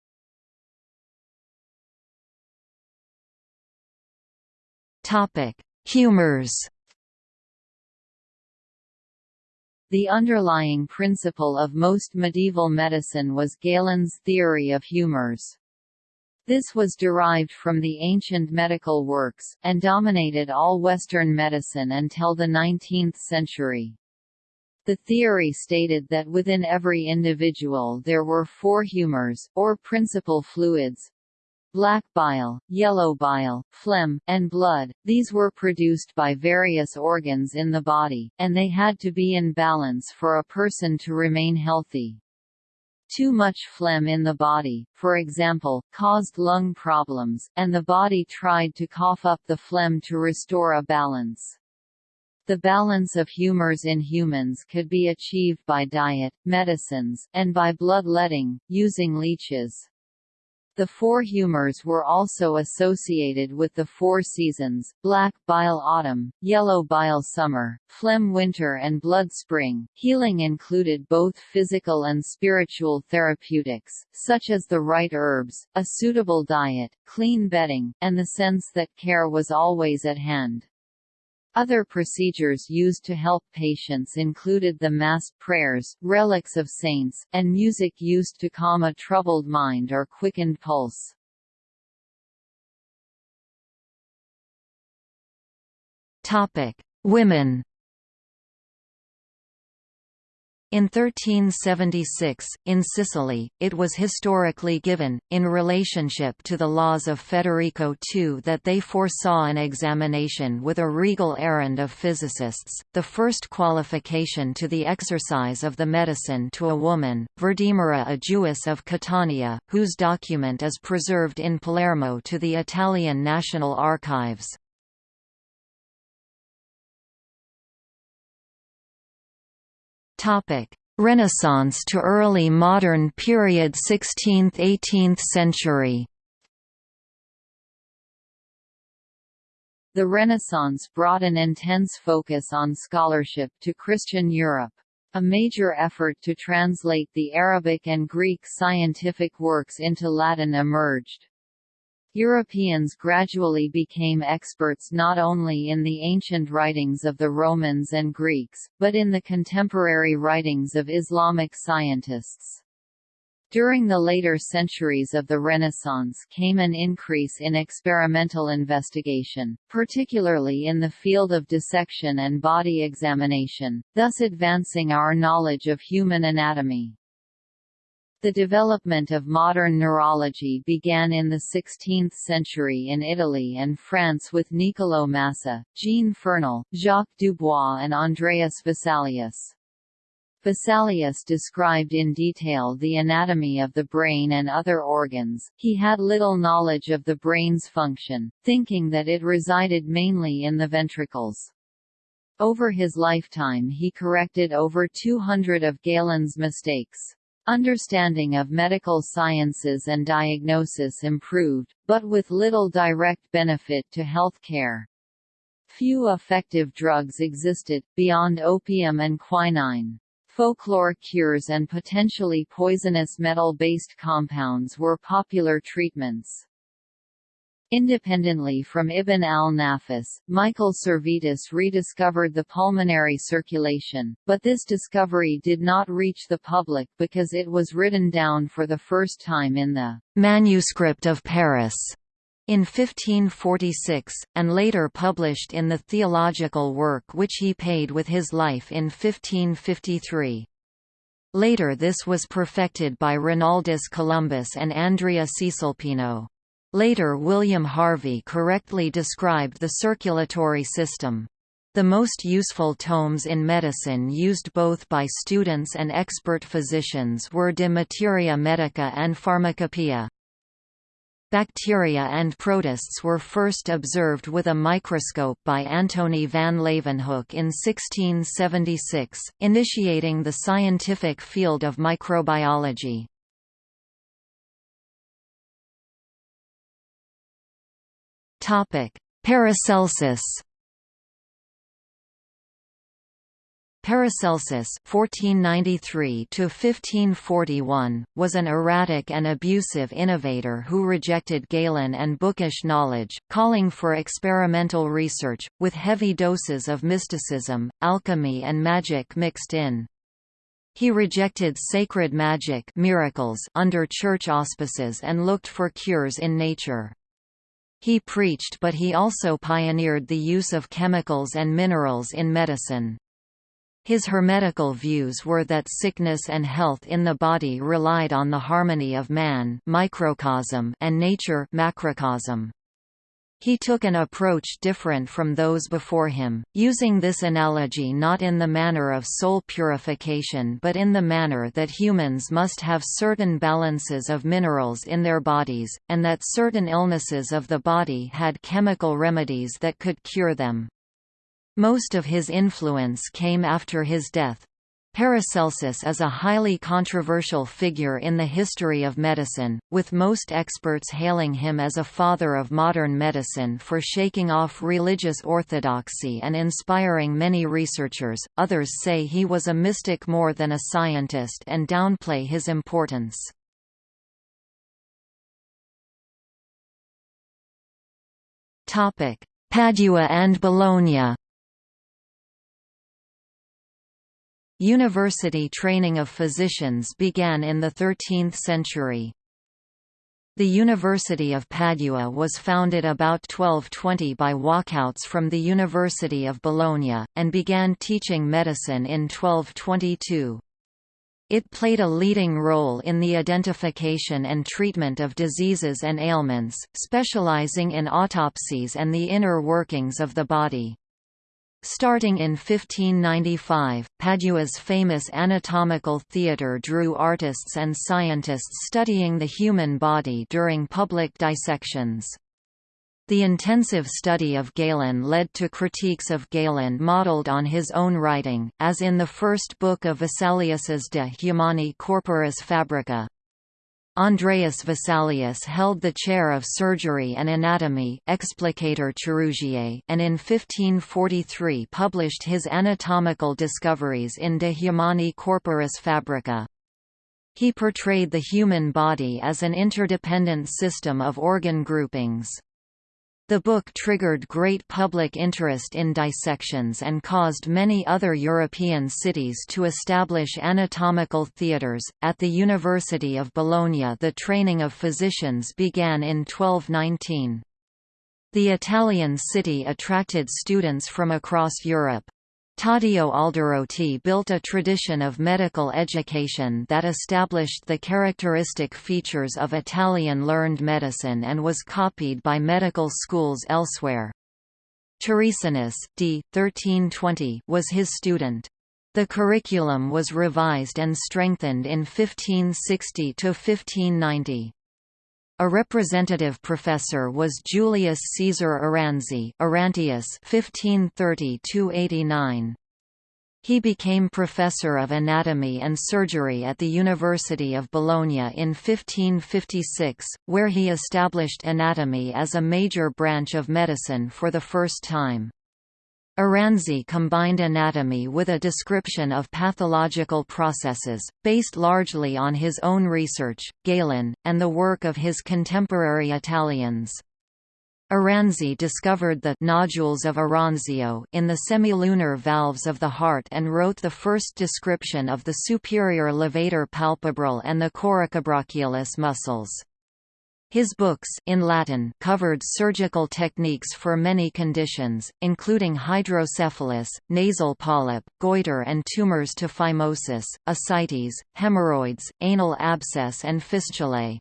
Humors The underlying principle of most medieval medicine was Galen's theory of humors. This was derived from the ancient medical works, and dominated all Western medicine until the 19th century. The theory stated that within every individual there were four humors, or principal fluids, black bile, yellow bile, phlegm, and blood. These were produced by various organs in the body, and they had to be in balance for a person to remain healthy. Too much phlegm in the body, for example, caused lung problems, and the body tried to cough up the phlegm to restore a balance. The balance of humors in humans could be achieved by diet, medicines, and by bloodletting, using leeches. The four humors were also associated with the four seasons, black bile autumn, yellow bile summer, phlegm winter and blood spring. Healing included both physical and spiritual therapeutics, such as the right herbs, a suitable diet, clean bedding, and the sense that care was always at hand. Other procedures used to help patients included the Mass prayers, relics of saints, and music used to calm a troubled mind or quickened pulse. Topic: Women In 1376, in Sicily, it was historically given, in relationship to the laws of Federico II that they foresaw an examination with a regal errand of physicists, the first qualification to the exercise of the medicine to a woman, Virdimura a Jewess of Catania, whose document is preserved in Palermo to the Italian National Archives. Topic: Renaissance to early modern period 16th–18th century. The Renaissance brought an intense focus on scholarship to Christian Europe. A major effort to translate the Arabic and Greek scientific works into Latin emerged. Europeans gradually became experts not only in the ancient writings of the Romans and Greeks, but in the contemporary writings of Islamic scientists. During the later centuries of the Renaissance came an increase in experimental investigation, particularly in the field of dissection and body examination, thus advancing our knowledge of human anatomy. The development of modern neurology began in the 16th century in Italy and France with Niccolò Massa, Jean Fernel, Jacques Dubois and Andreas Vesalius. Vesalius described in detail the anatomy of the brain and other organs. He had little knowledge of the brain's function, thinking that it resided mainly in the ventricles. Over his lifetime he corrected over 200 of Galen's mistakes. Understanding of medical sciences and diagnosis improved, but with little direct benefit to health care. Few effective drugs existed, beyond opium and quinine. Folklore cures and potentially poisonous metal-based compounds were popular treatments. Independently from Ibn al-Nafis, Michael Servetus rediscovered the pulmonary circulation, but this discovery did not reach the public because it was written down for the first time in the «Manuscript of Paris» in 1546, and later published in the theological work which he paid with his life in 1553. Later this was perfected by Realdus Columbus and Andrea Cesalpino. Later William Harvey correctly described the circulatory system. The most useful tomes in medicine used both by students and expert physicians were De Materia Medica and Pharmacopoeia. Bacteria and protists were first observed with a microscope by Antony van Leeuwenhoek in 1676, initiating the scientific field of microbiology. Paracelsus. Paracelsus (1493–1541) was an erratic and abusive innovator who rejected Galen and bookish knowledge, calling for experimental research, with heavy doses of mysticism, alchemy and magic mixed in. He rejected sacred magic miracles under church auspices and looked for cures in nature. He preached but he also pioneered the use of chemicals and minerals in medicine. His hermetical views were that sickness and health in the body relied on the harmony of man microcosm and nature macrocosm. He took an approach different from those before him, using this analogy not in the manner of soul purification but in the manner that humans must have certain balances of minerals in their bodies, and that certain illnesses of the body had chemical remedies that could cure them. Most of his influence came after his death, Paracelsus is a highly controversial figure in the history of medicine, with most experts hailing him as a father of modern medicine for shaking off religious orthodoxy and inspiring many researchers. Others say he was a mystic more than a scientist and downplay his importance. Topic: Padua and Bologna. University training of physicians began in the 13th century. The University of Padua was founded about 1220 by walkouts from the University of Bologna, and began teaching medicine in 1222. It played a leading role in the identification and treatment of diseases and ailments, specializing in autopsies and the inner workings of the body. Starting in 1595, Padua's famous anatomical theatre drew artists and scientists studying the human body during public dissections. The intensive study of Galen led to critiques of Galen modeled on his own writing, as in the first book of Vesalius's De Humani Corporis Fabrica. Andreas Vesalius held the chair of surgery and anatomy explicator chirurgiae and in 1543 published his anatomical discoveries in De Humani Corporis Fabrica. He portrayed the human body as an interdependent system of organ groupings. The book triggered great public interest in dissections and caused many other European cities to establish anatomical theatres. At the University of Bologna, the training of physicians began in 1219. The Italian city attracted students from across Europe. Taddeo Alderotti built a tradition of medical education that established the characteristic features of Italian learned medicine and was copied by medical schools elsewhere. Turisanus d. 1320 was his student. The curriculum was revised and strengthened in 1560–1590. A representative professor was Julius Caesar Aranzi Arantius 1530 He became professor of anatomy and surgery at the University of Bologna in 1556, where he established anatomy as a major branch of medicine for the first time. Aranzi combined anatomy with a description of pathological processes, based largely on his own research, Galen, and the work of his contemporary Italians. Aranzi discovered the nodules of Aranzio in the semilunar valves of the heart and wrote the first description of the superior levator palpebral and the coracobrachialis muscles. His books in Latin covered surgical techniques for many conditions, including hydrocephalus, nasal polyp, goiter and tumors to phimosis, ascites, hemorrhoids, anal abscess and fistulae.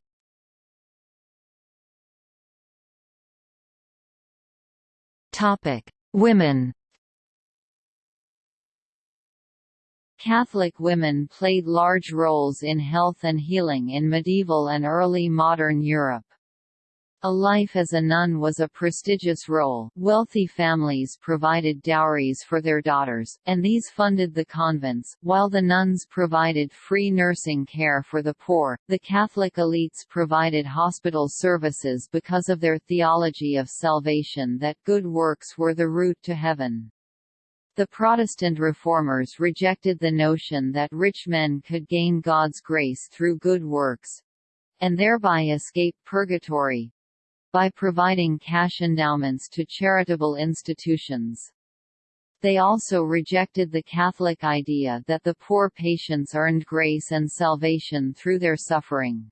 Women Catholic women played large roles in health and healing in medieval and early modern Europe. A life as a nun was a prestigious role. Wealthy families provided dowries for their daughters, and these funded the convents, while the nuns provided free nursing care for the poor. The Catholic elites provided hospital services because of their theology of salvation that good works were the route to heaven. The Protestant reformers rejected the notion that rich men could gain God's grace through good works—and thereby escape purgatory—by providing cash endowments to charitable institutions. They also rejected the Catholic idea that the poor patients earned grace and salvation through their suffering.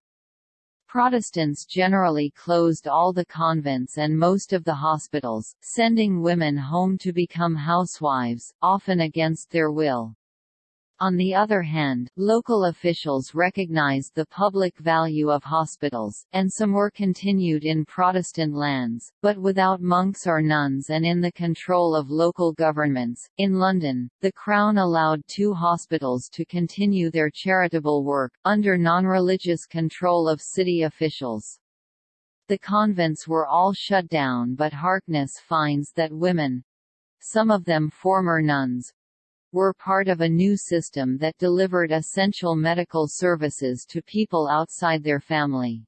Protestants generally closed all the convents and most of the hospitals, sending women home to become housewives, often against their will. On the other hand, local officials recognized the public value of hospitals, and some were continued in Protestant lands, but without monks or nuns and in the control of local governments. In London, the Crown allowed two hospitals to continue their charitable work, under non-religious control of city officials. The convents were all shut down but Harkness finds that women—some of them former nuns, were part of a new system that delivered essential medical services to people outside their family.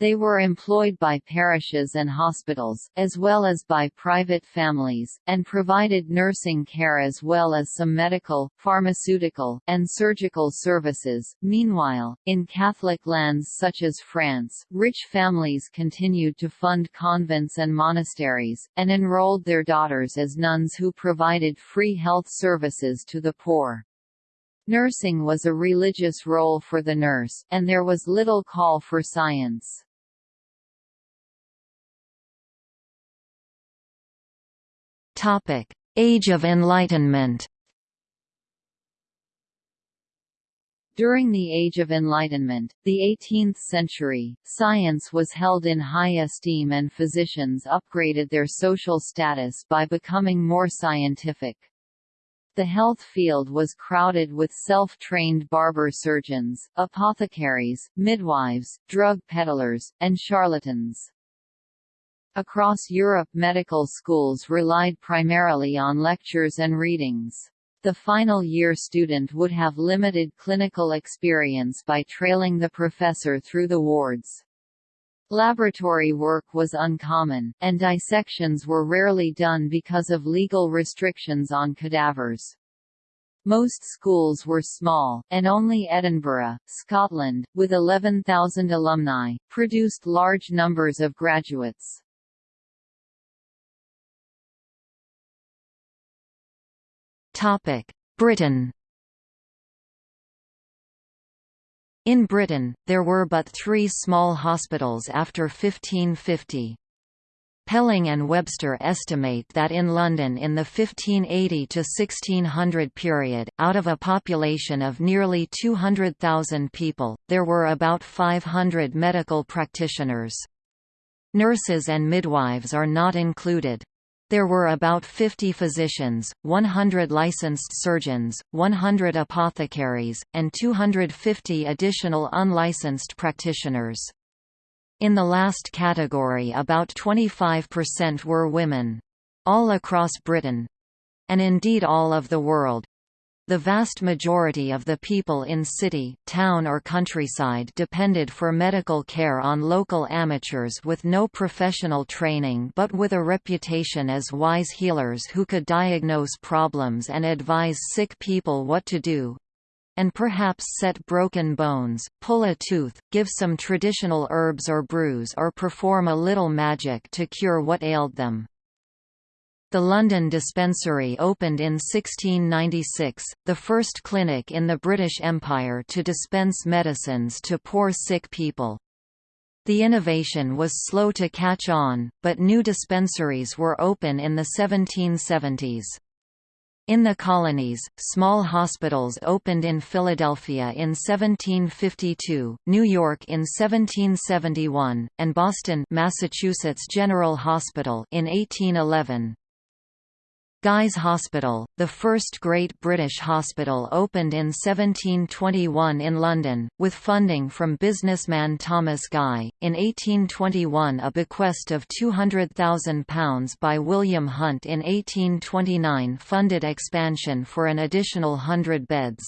They were employed by parishes and hospitals, as well as by private families, and provided nursing care as well as some medical, pharmaceutical, and surgical services. Meanwhile, in Catholic lands such as France, rich families continued to fund convents and monasteries, and enrolled their daughters as nuns who provided free health services to the poor. Nursing was a religious role for the nurse, and there was little call for science. Age of Enlightenment During the Age of Enlightenment, the 18th century, science was held in high esteem and physicians upgraded their social status by becoming more scientific. The health field was crowded with self-trained barber surgeons, apothecaries, midwives, drug peddlers, and charlatans. Across Europe medical schools relied primarily on lectures and readings. The final year student would have limited clinical experience by trailing the professor through the wards. Laboratory work was uncommon, and dissections were rarely done because of legal restrictions on cadavers. Most schools were small, and only Edinburgh, Scotland, with 11,000 alumni, produced large numbers of graduates. Britain In Britain, there were but three small hospitals after 1550. Pelling and Webster estimate that in London in the 1580 to 1600 period, out of a population of nearly 200,000 people, there were about 500 medical practitioners. Nurses and midwives are not included. There were about 50 physicians, 100 licensed surgeons, 100 apothecaries, and 250 additional unlicensed practitioners. In the last category about 25% were women. All across Britain—and indeed all of the world, the vast majority of the people in city, town or countryside depended for medical care on local amateurs with no professional training but with a reputation as wise healers who could diagnose problems and advise sick people what to do and perhaps set broken bones, pull a tooth, give some traditional herbs or brews or perform a little magic to cure what ailed them. The London Dispensary opened in 1696, the first clinic in the British Empire to dispense medicines to poor sick people. The innovation was slow to catch on, but new dispensaries were open in the 1770s. In the colonies, small hospitals opened in Philadelphia in 1752, New York in 1771, and Boston Massachusetts General Hospital in 1811. Guy's Hospital, the first great British hospital opened in 1721 in London, with funding from businessman Thomas Guy. In 1821 a bequest of £200,000 by William Hunt in 1829 funded expansion for an additional hundred beds.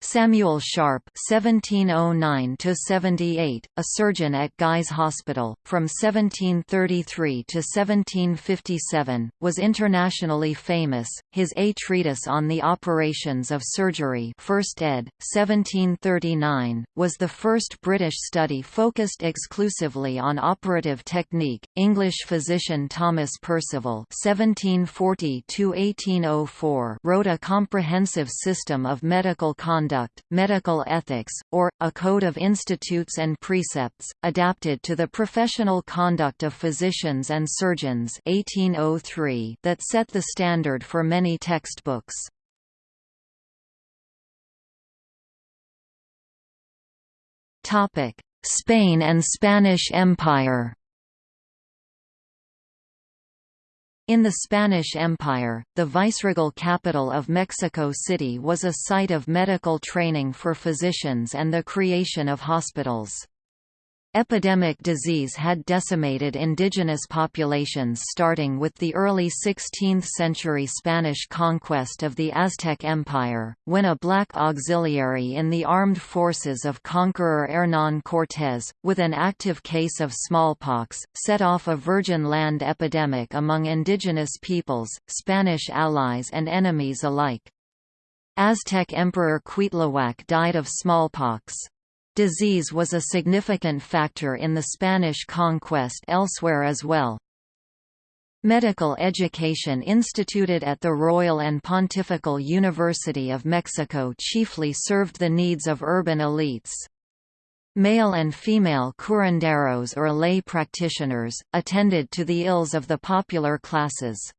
Samuel Sharp (1709–78), a surgeon at Guy's Hospital from 1733 to 1757, was internationally famous. His A Treatise on the Operations of Surgery, First ed. 1739, was the first British study focused exclusively on operative technique. English physician Thomas Percival (1740–1804) wrote a comprehensive system of medical conduct conduct, medical ethics, or, a code of institutes and precepts, adapted to the professional conduct of physicians and surgeons 1803 that set the standard for many textbooks. Spain and Spanish Empire In the Spanish Empire, the viceregal capital of Mexico City was a site of medical training for physicians and the creation of hospitals. Epidemic disease had decimated indigenous populations starting with the early 16th-century Spanish conquest of the Aztec Empire, when a black auxiliary in the armed forces of conqueror Hernán Cortés, with an active case of smallpox, set off a virgin land epidemic among indigenous peoples, Spanish allies and enemies alike. Aztec Emperor Cuitlahuac died of smallpox. Disease was a significant factor in the Spanish conquest elsewhere as well. Medical education instituted at the Royal and Pontifical University of Mexico chiefly served the needs of urban elites. Male and female curanderos or lay practitioners, attended to the ills of the popular classes.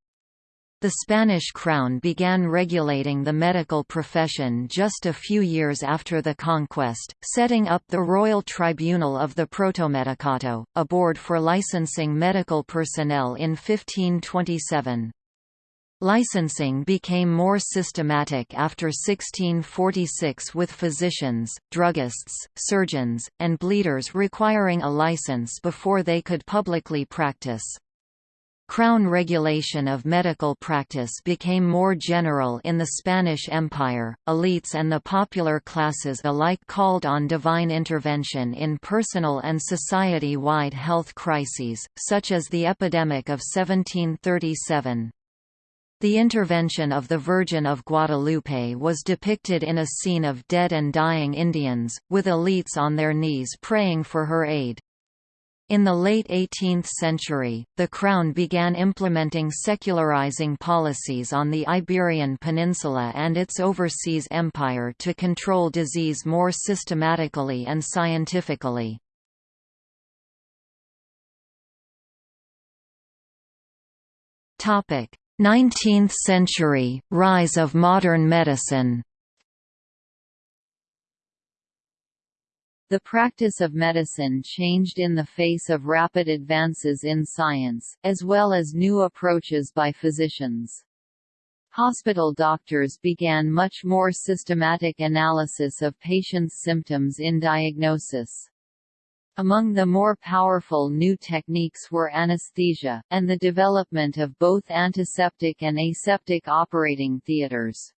The Spanish crown began regulating the medical profession just a few years after the conquest, setting up the Royal Tribunal of the Protomedicato, a board for licensing medical personnel in 1527. Licensing became more systematic after 1646 with physicians, druggists, surgeons, and bleeders requiring a license before they could publicly practice. Crown regulation of medical practice became more general in the Spanish Empire. Elites and the popular classes alike called on divine intervention in personal and society wide health crises, such as the epidemic of 1737. The intervention of the Virgin of Guadalupe was depicted in a scene of dead and dying Indians, with elites on their knees praying for her aid. In the late 18th century, the Crown began implementing secularizing policies on the Iberian Peninsula and its overseas empire to control disease more systematically and scientifically. Topic: 19th century rise of modern medicine. The practice of medicine changed in the face of rapid advances in science, as well as new approaches by physicians. Hospital doctors began much more systematic analysis of patients' symptoms in diagnosis. Among the more powerful new techniques were anesthesia, and the development of both antiseptic and aseptic operating theaters.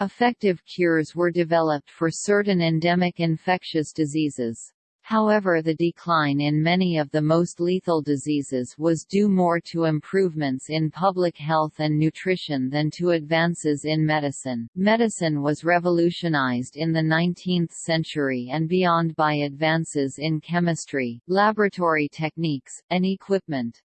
Effective cures were developed for certain endemic infectious diseases. However the decline in many of the most lethal diseases was due more to improvements in public health and nutrition than to advances in medicine. Medicine was revolutionized in the 19th century and beyond by advances in chemistry, laboratory techniques, and equipment.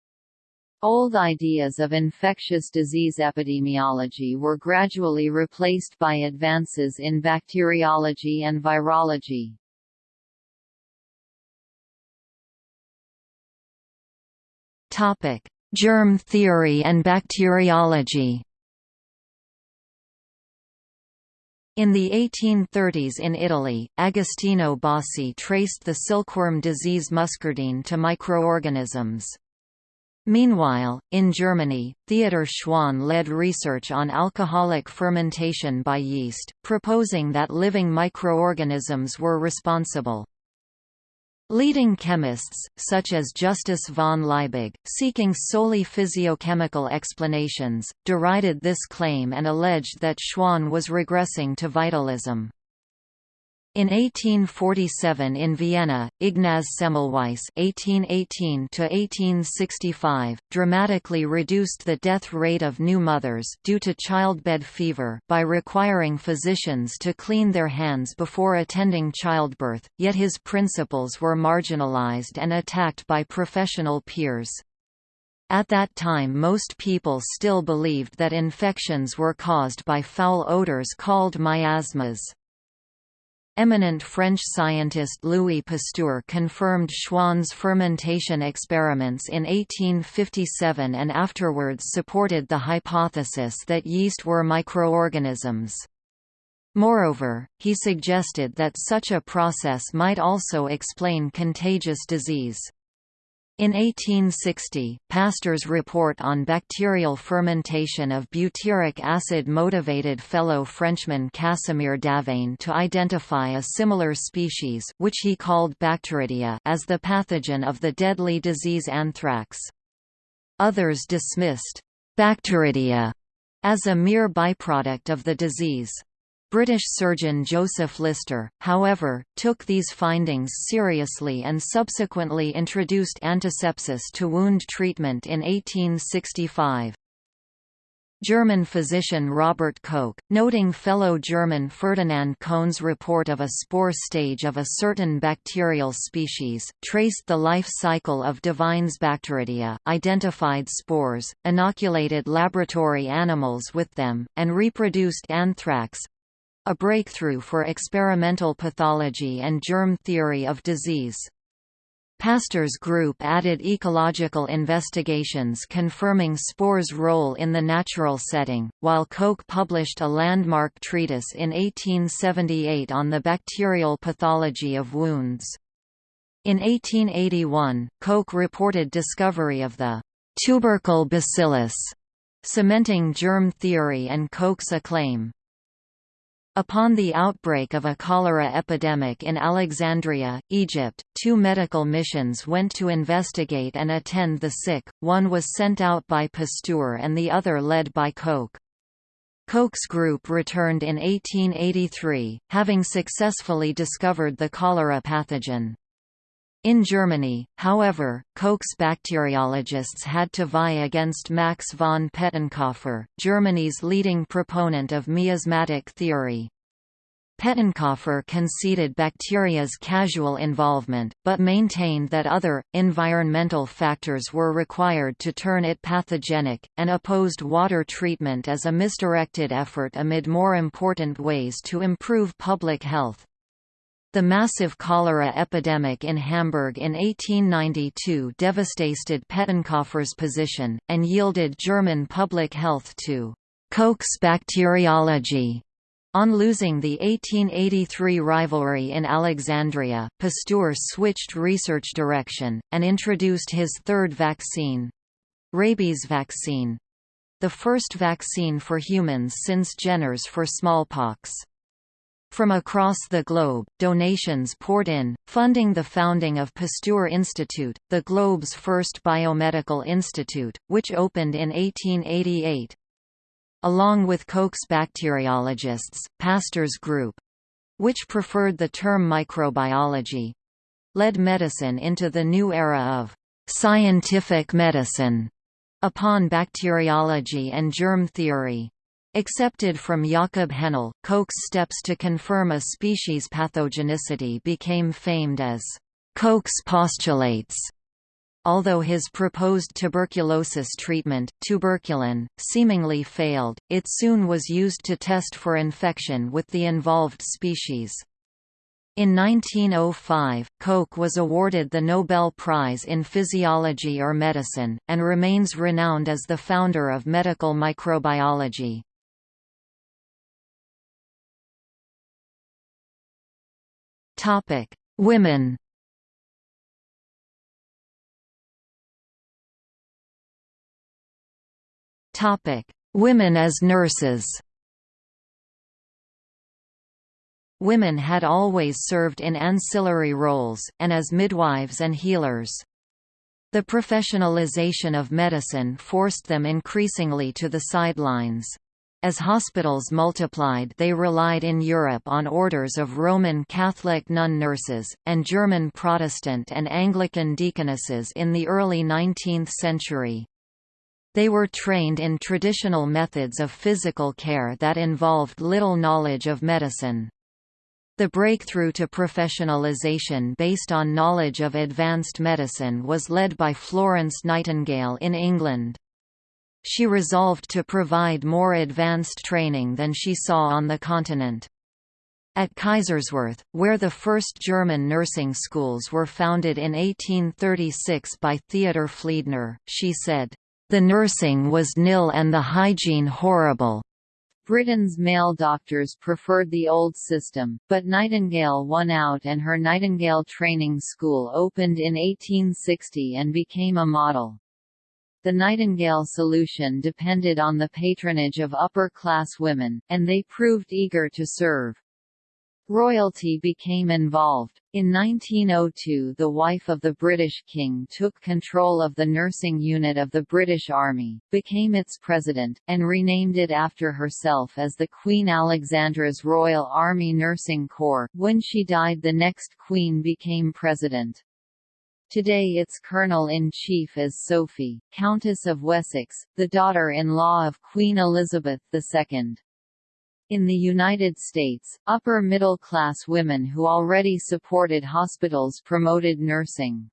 Old ideas of infectious disease epidemiology were gradually replaced by advances in bacteriology and virology. Topic: Germ theory and bacteriology. In the 1830s in Italy, Agostino Bassi traced the silkworm disease muscardine to microorganisms. Meanwhile, in Germany, Theodor Schwann led research on alcoholic fermentation by yeast, proposing that living microorganisms were responsible. Leading chemists, such as Justus von Liebig, seeking solely physiochemical explanations, derided this claim and alleged that Schwann was regressing to vitalism. In 1847 in Vienna, Ignaz Semmelweis (1818–1865) dramatically reduced the death rate of new mothers due to childbed fever by requiring physicians to clean their hands before attending childbirth. Yet his principles were marginalized and attacked by professional peers. At that time most people still believed that infections were caused by foul odors called miasmas. Eminent French scientist Louis Pasteur confirmed Schwann's fermentation experiments in 1857 and afterwards supported the hypothesis that yeast were microorganisms. Moreover, he suggested that such a process might also explain contagious disease. In 1860, Pasteur's report on bacterial fermentation of butyric acid motivated fellow Frenchman Casimir Davaine to identify a similar species which he called Bacteridia, as the pathogen of the deadly disease anthrax. Others dismissed Bacteridia as a mere byproduct of the disease. British surgeon Joseph Lister, however, took these findings seriously and subsequently introduced antisepsis to wound treatment in 1865. German physician Robert Koch, noting fellow German Ferdinand Cohn's report of a spore stage of a certain bacterial species, traced the life cycle of Davaine's Bacteridia, identified spores, inoculated laboratory animals with them, and reproduced anthrax, a breakthrough for experimental pathology and germ theory of disease. Pasteur's group added ecological investigations confirming spores' role in the natural setting, while Koch published a landmark treatise in 1878 on the bacterial pathology of wounds. In 1881, Koch reported discovery of the tubercle bacillus, cementing germ theory and Koch's acclaim. Upon the outbreak of a cholera epidemic in Alexandria, Egypt, two medical missions went to investigate and attend the sick, one was sent out by Pasteur and the other led by Koch. Koch's group returned in 1883, having successfully discovered the cholera pathogen. In Germany, however, Koch's bacteriologists had to vie against Max von Pettenkofer, Germany's leading proponent of miasmatic theory. Pettenkofer conceded bacteria's causal involvement, but maintained that other, environmental factors were required to turn it pathogenic, and opposed water treatment as a misdirected effort amid more important ways to improve public health. The massive cholera epidemic in Hamburg in 1892 devastated Pettenkofer's position, and yielded German public health to Koch's bacteriology. On losing the 1883 rivalry in Alexandria, Pasteur switched research direction, and introduced his third vaccine—rabies vaccine—the first vaccine for humans since Jenner's for smallpox. From across the globe, donations poured in, funding the founding of Pasteur Institute, the globe's first biomedical institute, which opened in 1888. Along with Koch's bacteriologists, Pasteur's group—which preferred the term microbiology—led medicine into the new era of «scientific medicine» upon bacteriology and germ theory. Accepted from Jakob Henle, Koch's steps to confirm a species' pathogenicity became famed as Koch's postulates. Although his proposed tuberculosis treatment, tuberculin, seemingly failed, it soon was used to test for infection with the involved species. In 1905, Koch was awarded the Nobel Prize in Physiology or Medicine, and remains renowned as the founder of medical microbiology. Topic: Women. Topic: Women as nurses. Women had always served in ancillary roles, and as midwives and healers. The professionalization of medicine forced them increasingly to the sidelines. As hospitals multiplied they relied in Europe on orders of Roman Catholic nun nurses, and German Protestant and Anglican deaconesses in the early 19th century. They were trained in traditional methods of physical care that involved little knowledge of medicine. The breakthrough to professionalization based on knowledge of advanced medicine was led by Florence Nightingale in England. She resolved to provide more advanced training than she saw on the continent. At Kaiserswerth, where the first German nursing schools were founded in 1836 by Theodor Fliedner, she said, "...the nursing was nil and the hygiene horrible." Britain's male doctors preferred the old system, but Nightingale won out and her Nightingale Training School opened in 1860 and became a model. The Nightingale solution depended on the patronage of upper-class women, and they proved eager to serve. Royalty became involved. In 1902 the wife of the British King took control of the nursing unit of the British Army, became its president, and renamed it after herself as the Queen Alexandra's Royal Army Nursing Corps. When she died the next queen became president. Today its colonel-in-chief is Sophie, Countess of Wessex, the daughter-in-law of Queen Elizabeth II. In the United States, upper-middle-class women who already supported hospitals promoted nursing.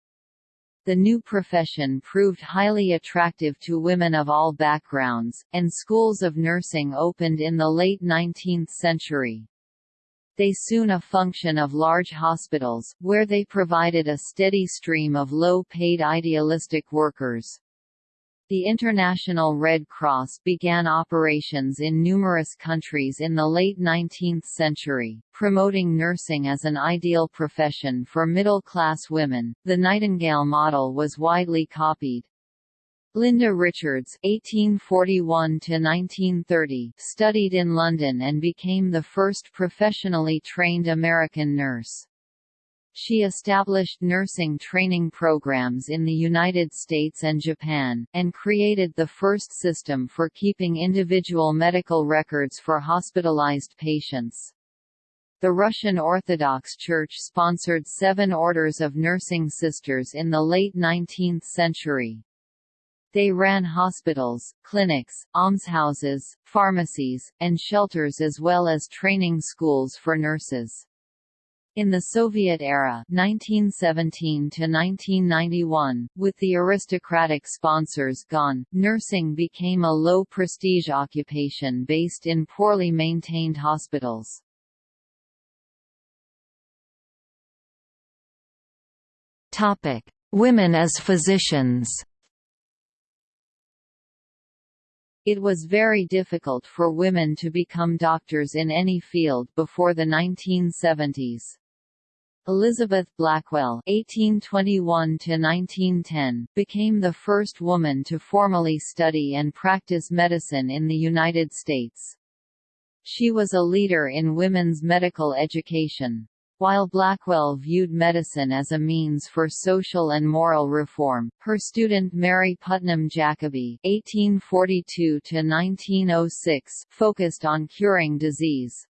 The new profession proved highly attractive to women of all backgrounds, and schools of nursing opened in the late 19th century. They soon a function of large hospitals, where they provided a steady stream of low-paid idealistic workers. The International Red Cross began operations in numerous countries in the late 19th century, promoting nursing as an ideal profession for middle-class women. The Nightingale model was widely copied. Linda Richards (1841–1930) studied in London and became the first professionally trained American nurse. She established nursing training programs in the United States and Japan, and created the first system for keeping individual medical records for hospitalized patients. The Russian Orthodox Church sponsored seven orders of nursing sisters in the late 19th century. They ran hospitals, clinics, almshouses, pharmacies, and shelters as well as training schools for nurses. In the Soviet era 1917 1991, with the aristocratic sponsors gone, nursing became a low-prestige occupation based in poorly maintained hospitals. Women as physicians It was very difficult for women to become doctors in any field before the 1970s. Elizabeth Blackwell (1821–1910) became the first woman to formally study and practice medicine in the United States. She was a leader in women's medical education. While Blackwell viewed medicine as a means for social and moral reform, her student Mary Putnam Jacobi (1842–1906) focused on curing disease.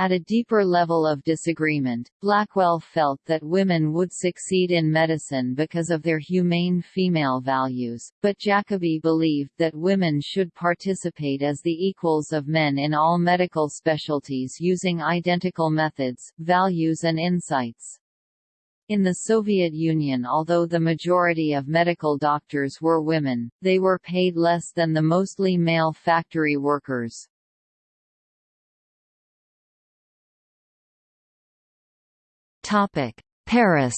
At a deeper level of disagreement, Blackwell felt that women would succeed in medicine because of their humane female values, but Jacobi believed that women should participate as the equals of men in all medical specialties using identical methods, values and insights. In the Soviet Union although the majority of medical doctors were women, they were paid less than the mostly male factory workers. Paris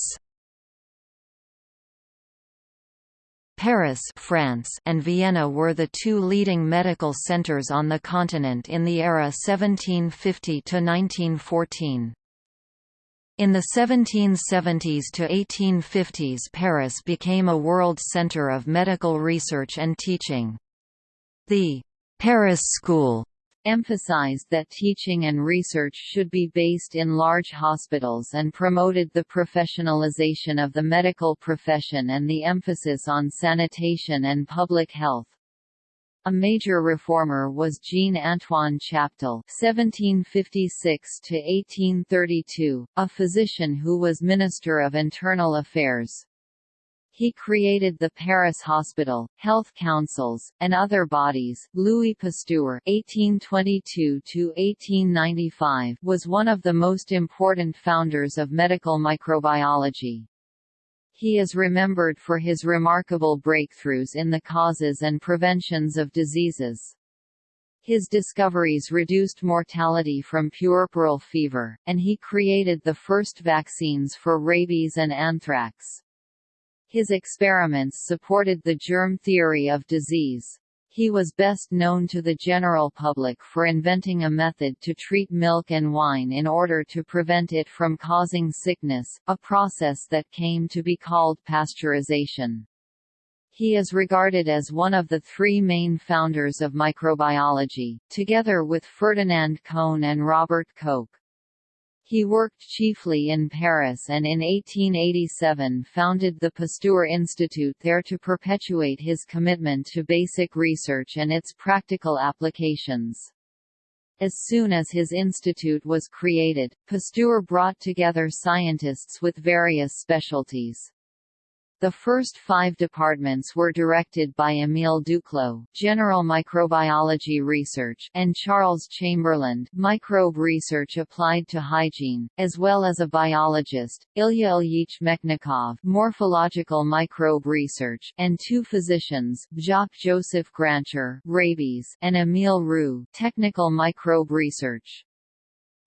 Paris France and Vienna were the two leading medical centers on the continent in the era 1750–1914. In the 1770s to 1850s Paris became a world center of medical research and teaching. The Paris School emphasized that teaching and research should be based in large hospitals and promoted the professionalization of the medical profession and the emphasis on sanitation and public health. A major reformer was Jean-Antoine Chaptal (1756–1832), a physician who was Minister of Internal Affairs. He created the Paris Hospital, health councils, and other bodies. Louis Pasteur (1822–1895) was one of the most important founders of medical microbiology. He is remembered for his remarkable breakthroughs in the causes and preventions of diseases. His discoveries reduced mortality from puerperal fever, and he created the first vaccines for rabies and anthrax. His experiments supported the germ theory of disease. He was best known to the general public for inventing a method to treat milk and wine in order to prevent it from causing sickness, a process that came to be called pasteurization. He is regarded as one of the three main founders of microbiology, together with Ferdinand Cohn and Robert Koch. He worked chiefly in Paris and in 1887 founded the Pasteur Institute there to perpetuate his commitment to basic research and its practical applications. As soon as his institute was created, Pasteur brought together scientists with various specialties. The first five departments were directed by Émile Duclaux, General Microbiology Research and Charles Chamberland Microbe Research Applied to Hygiene, as well as a biologist, Ilya Ilyich Mechnikov Morphological Microbe Research and two physicians, Jacques-Joseph Grancher Rabies and Émile Roux Technical Microbe Research.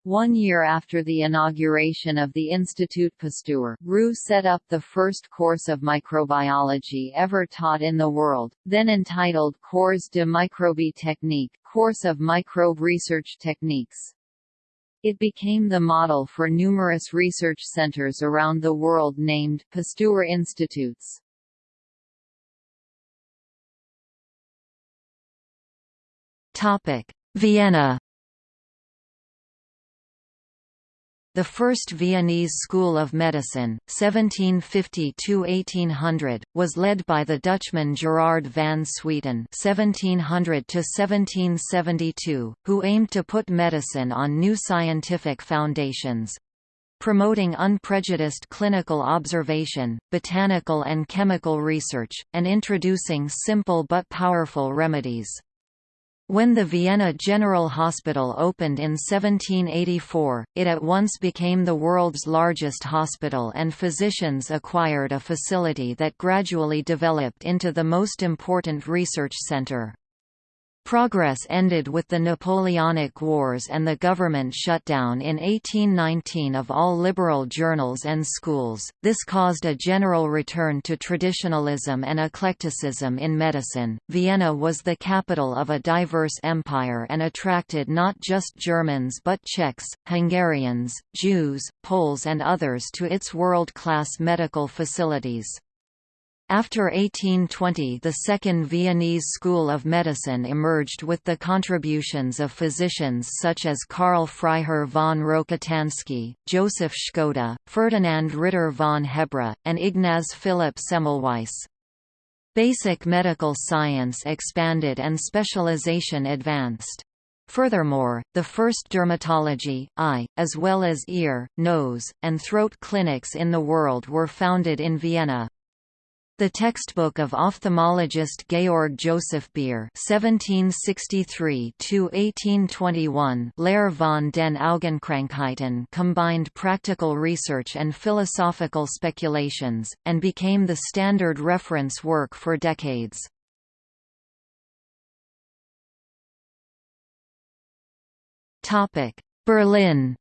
One year after the inauguration of the Institut Pasteur, Roux set up the first course of microbiology ever taught in the world, then entitled Cours de microbie technique course of microbe research techniques. It became the model for numerous research centers around the world named Pasteur Institutes. Vienna The first Viennese School of Medicine, 1750–1800, was led by the Dutchman Gerard van Swieten (1700–1772), who aimed to put medicine on new scientific foundations promoting unprejudiced clinical observation, botanical and chemical research, and introducing simple but powerful remedies. When the Vienna General Hospital opened in 1784, it at once became the world's largest hospital and physicians acquired a facility that gradually developed into the most important research center. Progress ended with the Napoleonic Wars and the government shutdown in 1819 of all liberal journals and schools. This caused a general return to traditionalism and eclecticism in medicine. Vienna was the capital of a diverse empire and attracted not just Germans but Czechs, Hungarians, Jews, Poles, and others to its world class medical facilities. After 1820 the Second Viennese School of Medicine emerged with the contributions of physicians such as Karl Freiherr von Rokitansky, Joseph Škoda, Ferdinand Ritter von Hebra, and Ignaz Philipp Semmelweis. Basic medical science expanded and specialization advanced. Furthermore, the first dermatology, eye, as well as ear, nose, and throat clinics in the world were founded in Vienna. The textbook of ophthalmologist Georg Joseph Beer (1763–1821), Lehre von den Augenkrankheiten, combined practical research and philosophical speculations, and became the standard reference work for decades. Topic: Berlin.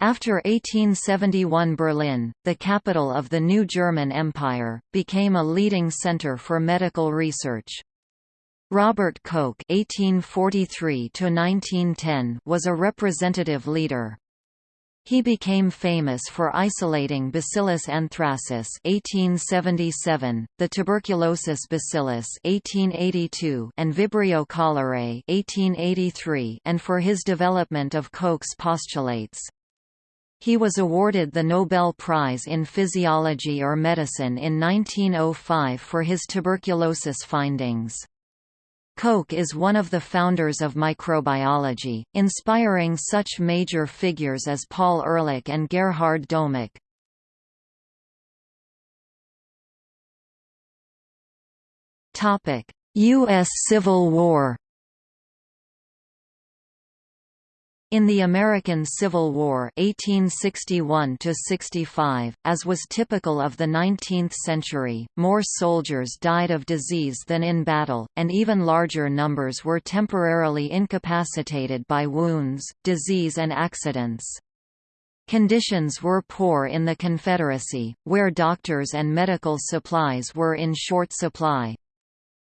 After 1871 Berlin, the capital of the new German Empire, became a leading center for medical research. Robert Koch (1843–1910) was a representative leader. He became famous for isolating Bacillus anthracis (1877), the tuberculosis bacillus (1882), and Vibrio cholerae (1883), and for his development of Koch's postulates. He was awarded the Nobel Prize in Physiology or Medicine in 1905 for his tuberculosis findings. Koch is one of the founders of microbiology, inspiring such major figures as Paul Ehrlich and Gerhard Domagk. U.S. Civil War In the American Civil War 1861 as was typical of the 19th century, more soldiers died of disease than in battle, and even larger numbers were temporarily incapacitated by wounds, disease and accidents. Conditions were poor in the Confederacy, where doctors and medical supplies were in short supply.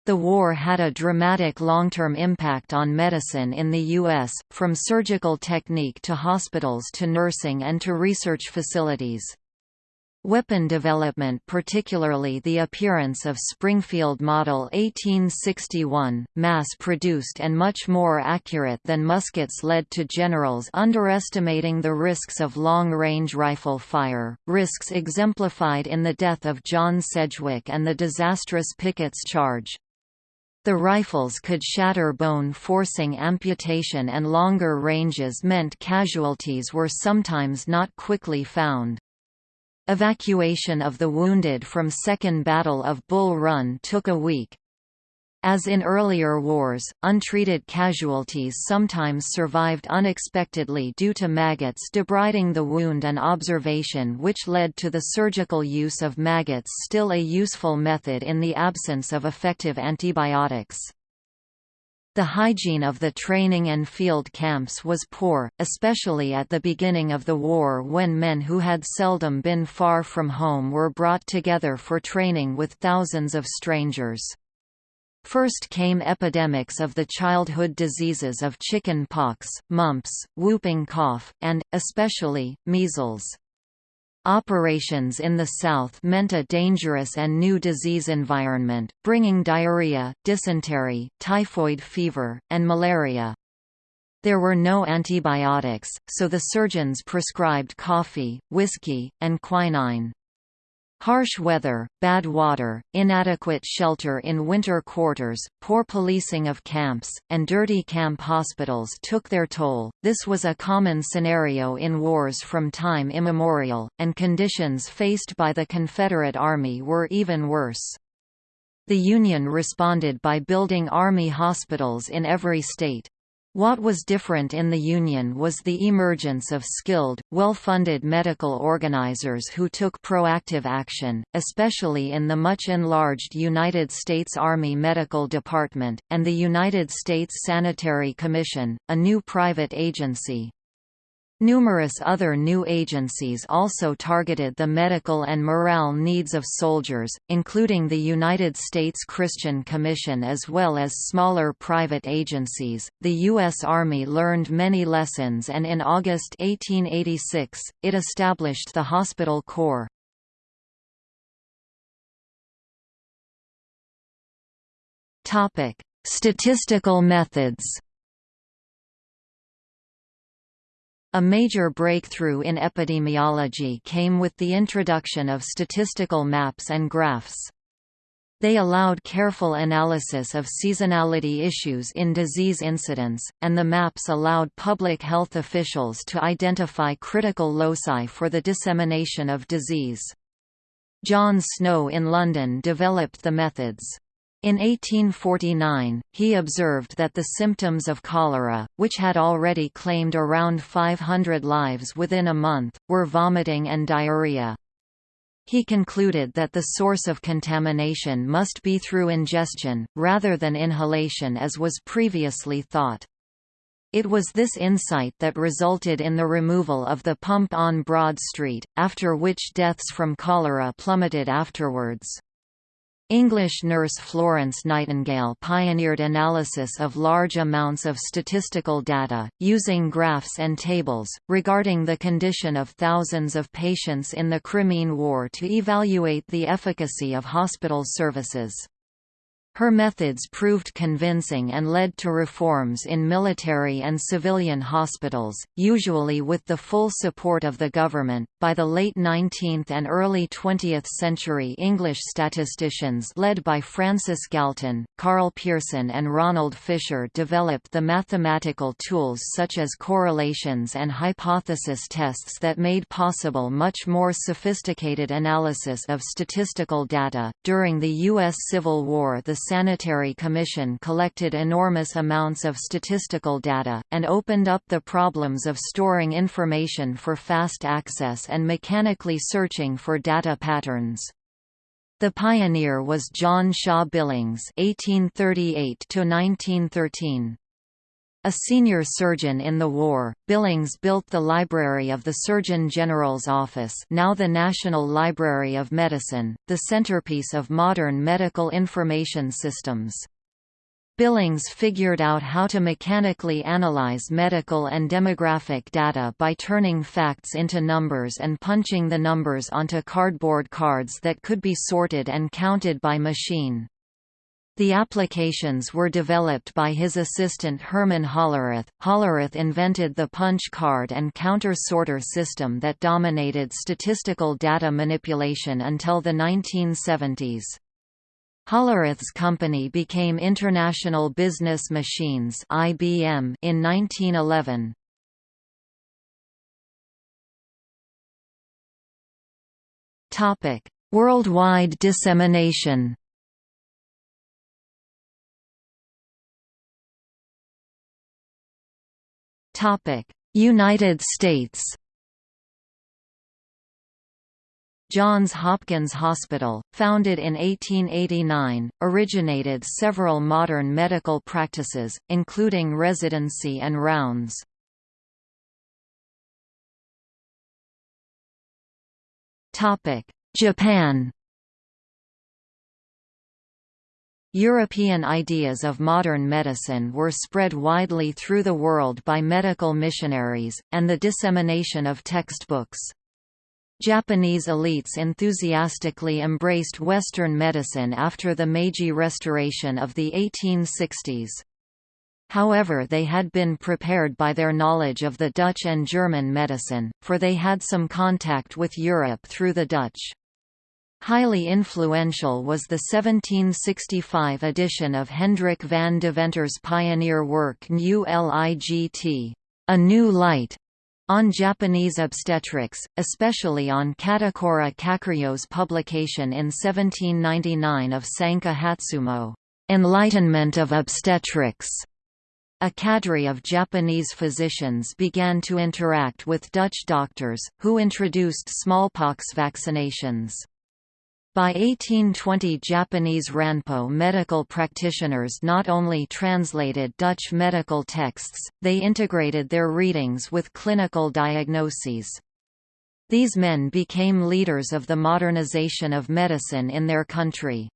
The war had a dramatic long-term impact on medicine in the U.S., from surgical technique to hospitals to nursing and to research facilities. Weapon development particularly the appearance of Springfield Model 1861, mass-produced and much more accurate than muskets led to generals underestimating the risks of long-range rifle fire, risks exemplified in the death of John Sedgwick and the disastrous Pickett's Charge. The rifles could shatter bone forcing amputation and longer ranges meant casualties were sometimes not quickly found. Evacuation of the wounded from Second Battle of Bull Run took a week, as in earlier wars, untreated casualties sometimes survived unexpectedly due to maggots debriding the wound an observation which led to the surgical use of maggots still a useful method in the absence of effective antibiotics. The hygiene of the training and field camps was poor, especially at the beginning of the war when men who had seldom been far from home were brought together for training with thousands of strangers. First came epidemics of the childhood diseases of chicken pox, mumps, whooping cough, and, especially, measles. Operations in the south meant a dangerous and new disease environment, bringing diarrhea, dysentery, typhoid fever, and malaria. There were no antibiotics, so the surgeons prescribed coffee, whiskey, and quinine. Harsh weather, bad water, inadequate shelter in winter quarters, poor policing of camps, and dirty camp hospitals took their toll. This was a common scenario in wars from time immemorial, and conditions faced by the Confederate Army were even worse. The Union responded by building Army hospitals in every state. What was different in the Union was the emergence of skilled, well-funded medical organizers who took proactive action, especially in the much enlarged United States Army Medical Department, and the United States Sanitary Commission, a new private agency. Numerous other new agencies also targeted the medical and morale needs of soldiers, including the United States Christian Commission as well as smaller private agencies. The U.S. Army learned many lessons and in August 1886, it established the Hospital Corps. Statistical methods A major breakthrough in epidemiology came with the introduction of statistical maps and graphs. They allowed careful analysis of seasonality issues in disease incidence, and the maps allowed public health officials to identify critical loci for the dissemination of disease. John Snow in London developed the methods. In 1849, he observed that the symptoms of cholera, which had already claimed around 500 lives within a month, were vomiting and diarrhea. He concluded that the source of contamination must be through ingestion, rather than inhalation as was previously thought. It was this insight that resulted in the removal of the pump on Broad Street, after which deaths from cholera plummeted afterwards. English nurse Florence Nightingale pioneered analysis of large amounts of statistical data, using graphs and tables, regarding the condition of thousands of patients in the Crimean War to evaluate the efficacy of hospital services. Her methods proved convincing and led to reforms in military and civilian hospitals, usually with the full support of the government. By the late 19th and early 20th century, English statisticians led by Francis Galton, Karl Pearson, and Ronald Fisher developed the mathematical tools such as correlations and hypothesis tests that made possible much more sophisticated analysis of statistical data. During the U.S. Civil War, the Sanitary Commission collected enormous amounts of statistical data, and opened up the problems of storing information for fast access and mechanically searching for data patterns. The pioneer was John Shaw Billings (1838–1913). A senior surgeon in the war, Billings built the library of the Surgeon General's office now the National Library of Medicine, the centerpiece of modern medical information systems. Billings figured out how to mechanically analyze medical and demographic data by turning facts into numbers and punching the numbers onto cardboard cards that could be sorted and counted by machine. The applications were developed by his assistant Herman Hollerith. Hollerith invented the punch card and counter sorter system that dominated statistical data manipulation until the 1970s. Hollerith's company became International Business Machines (IBM) in 1911. Topic: Worldwide dissemination. United States Johns Hopkins Hospital, founded in 1889, originated several modern medical practices, including residency and rounds. Japan European ideas of modern medicine were spread widely through the world by medical missionaries, and the dissemination of textbooks. Japanese elites enthusiastically embraced Western medicine after the Meiji Restoration of the 1860s. However they had been prepared by their knowledge of the Dutch and German medicine, for they had some contact with Europe through the Dutch. Highly influential was the 1765 edition of Hendrik van Deventer's pioneer work New Light, A New Light, on Japanese obstetrics, especially on Katakura Kakuryo's publication in 1799 of Sanka Hatsumo, Enlightenment of Obstetrics. A cadre of Japanese physicians began to interact with Dutch doctors, who introduced smallpox vaccinations. By 1820 Japanese Ranpo medical practitioners not only translated Dutch medical texts, they integrated their readings with clinical diagnoses. These men became leaders of the modernization of medicine in their country.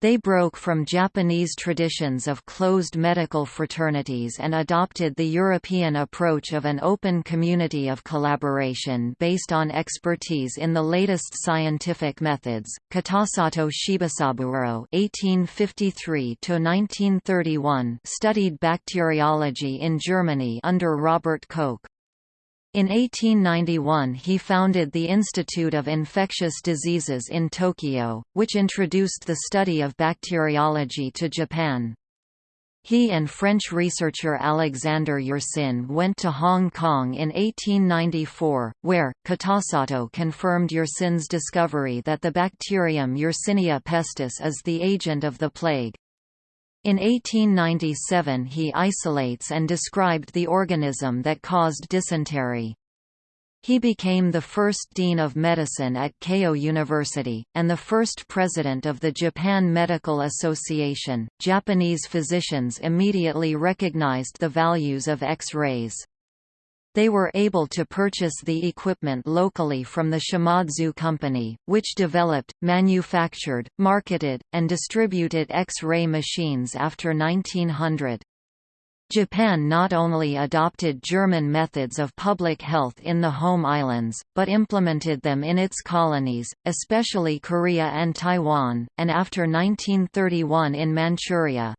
They broke from Japanese traditions of closed medical fraternities and adopted the European approach of an open community of collaboration based on expertise in the latest scientific methods. Kitasato Shibasaburo (1853–1931) studied bacteriology in Germany under Robert Koch. In 1891 he founded the Institute of Infectious Diseases in Tokyo, which introduced the study of bacteriology to Japan. He and French researcher Alexander Yersin went to Hong Kong in 1894, where, Kitasato confirmed Yersin's discovery that the bacterium Yersinia pestis is the agent of the plague. In 1897 he isolates and described the organism that caused dysentery. He became the first dean of medicine at Keio University, and the first president of the Japan Medical Association. Japanese physicians immediately recognized the values of X-rays. They were able to purchase the equipment locally from the Shimadzu Company, which developed, manufactured, marketed, and distributed X-ray machines after 1900. Japan not only adopted German methods of public health in the home islands, but implemented them in its colonies, especially Korea and Taiwan, and after 1931 in Manchuria.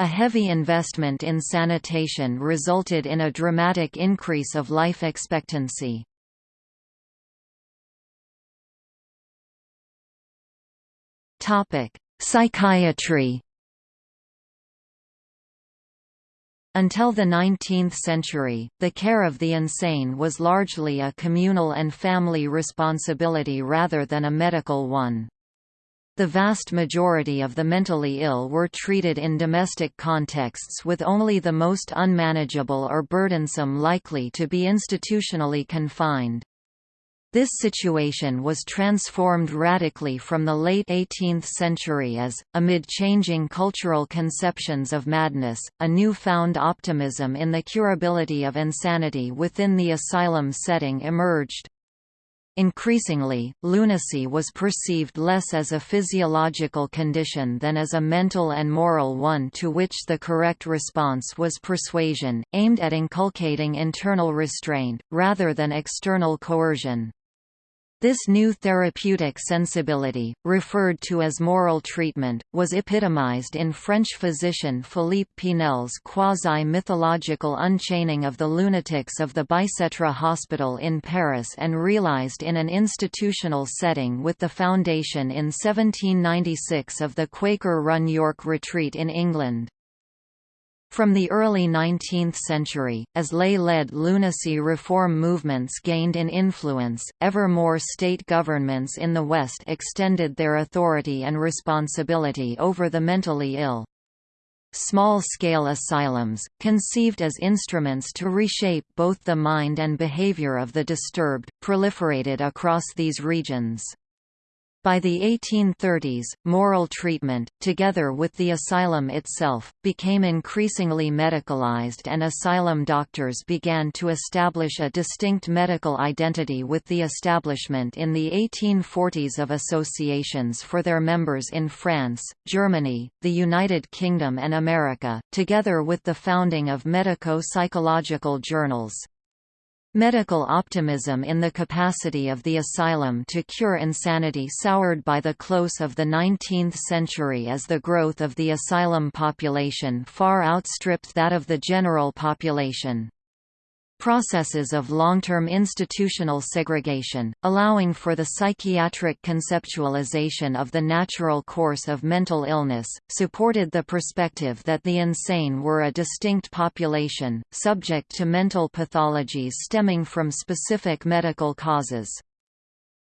A heavy investment in sanitation resulted in a dramatic increase of life expectancy. Psychiatry Until the 19th century, the care of the insane was largely a communal and family responsibility rather than a medical one. The vast majority of the mentally ill were treated in domestic contexts with only the most unmanageable or burdensome likely to be institutionally confined. This situation was transformed radically from the late 18th century as, amid changing cultural conceptions of madness, a new-found optimism in the curability of insanity within the asylum setting emerged. Increasingly, lunacy was perceived less as a physiological condition than as a mental and moral one to which the correct response was persuasion, aimed at inculcating internal restraint, rather than external coercion. This new therapeutic sensibility, referred to as moral treatment, was epitomized in French physician Philippe Pinel's quasi-mythological unchaining of the lunatics of the Bicêtre Hospital in Paris and realized in an institutional setting with the foundation in 1796 of the Quaker-run York Retreat in England. From the early 19th century, as lay-led lunacy reform movements gained in influence, ever more state governments in the West extended their authority and responsibility over the mentally ill. small-scale asylums, conceived as instruments to reshape both the mind and behavior of the disturbed, proliferated across these regions. By the 1830s, moral treatment, together with the asylum itself, became increasingly medicalized and asylum doctors began to establish a distinct medical identity with the establishment in the 1840s of associations for their members in France, Germany, the United Kingdom and America, together with the founding of medico-psychological journals. Medical optimism in the capacity of the asylum to cure insanity soured by the close of the 19th century as the growth of the asylum population far outstripped that of the general population processes of long-term institutional segregation, allowing for the psychiatric conceptualization of the natural course of mental illness, supported the perspective that the insane were a distinct population, subject to mental pathologies stemming from specific medical causes.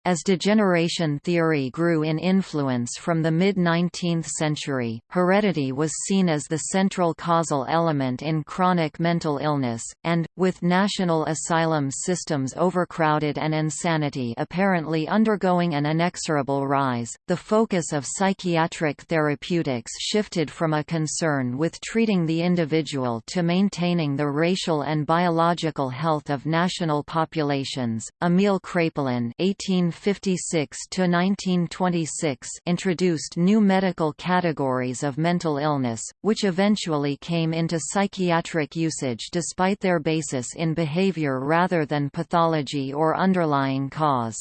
As degeneration theory grew in influence from the mid-19th century, heredity was seen as the central causal element in chronic mental illness, and, with national asylum systems overcrowded and insanity apparently undergoing an inexorable rise, the focus of psychiatric therapeutics shifted from a concern with treating the individual to maintaining the racial and biological health of national populations. Emil Kraepelin 18 1956–1926 introduced new medical categories of mental illness, which eventually came into psychiatric usage despite their basis in behavior rather than pathology or underlying cause.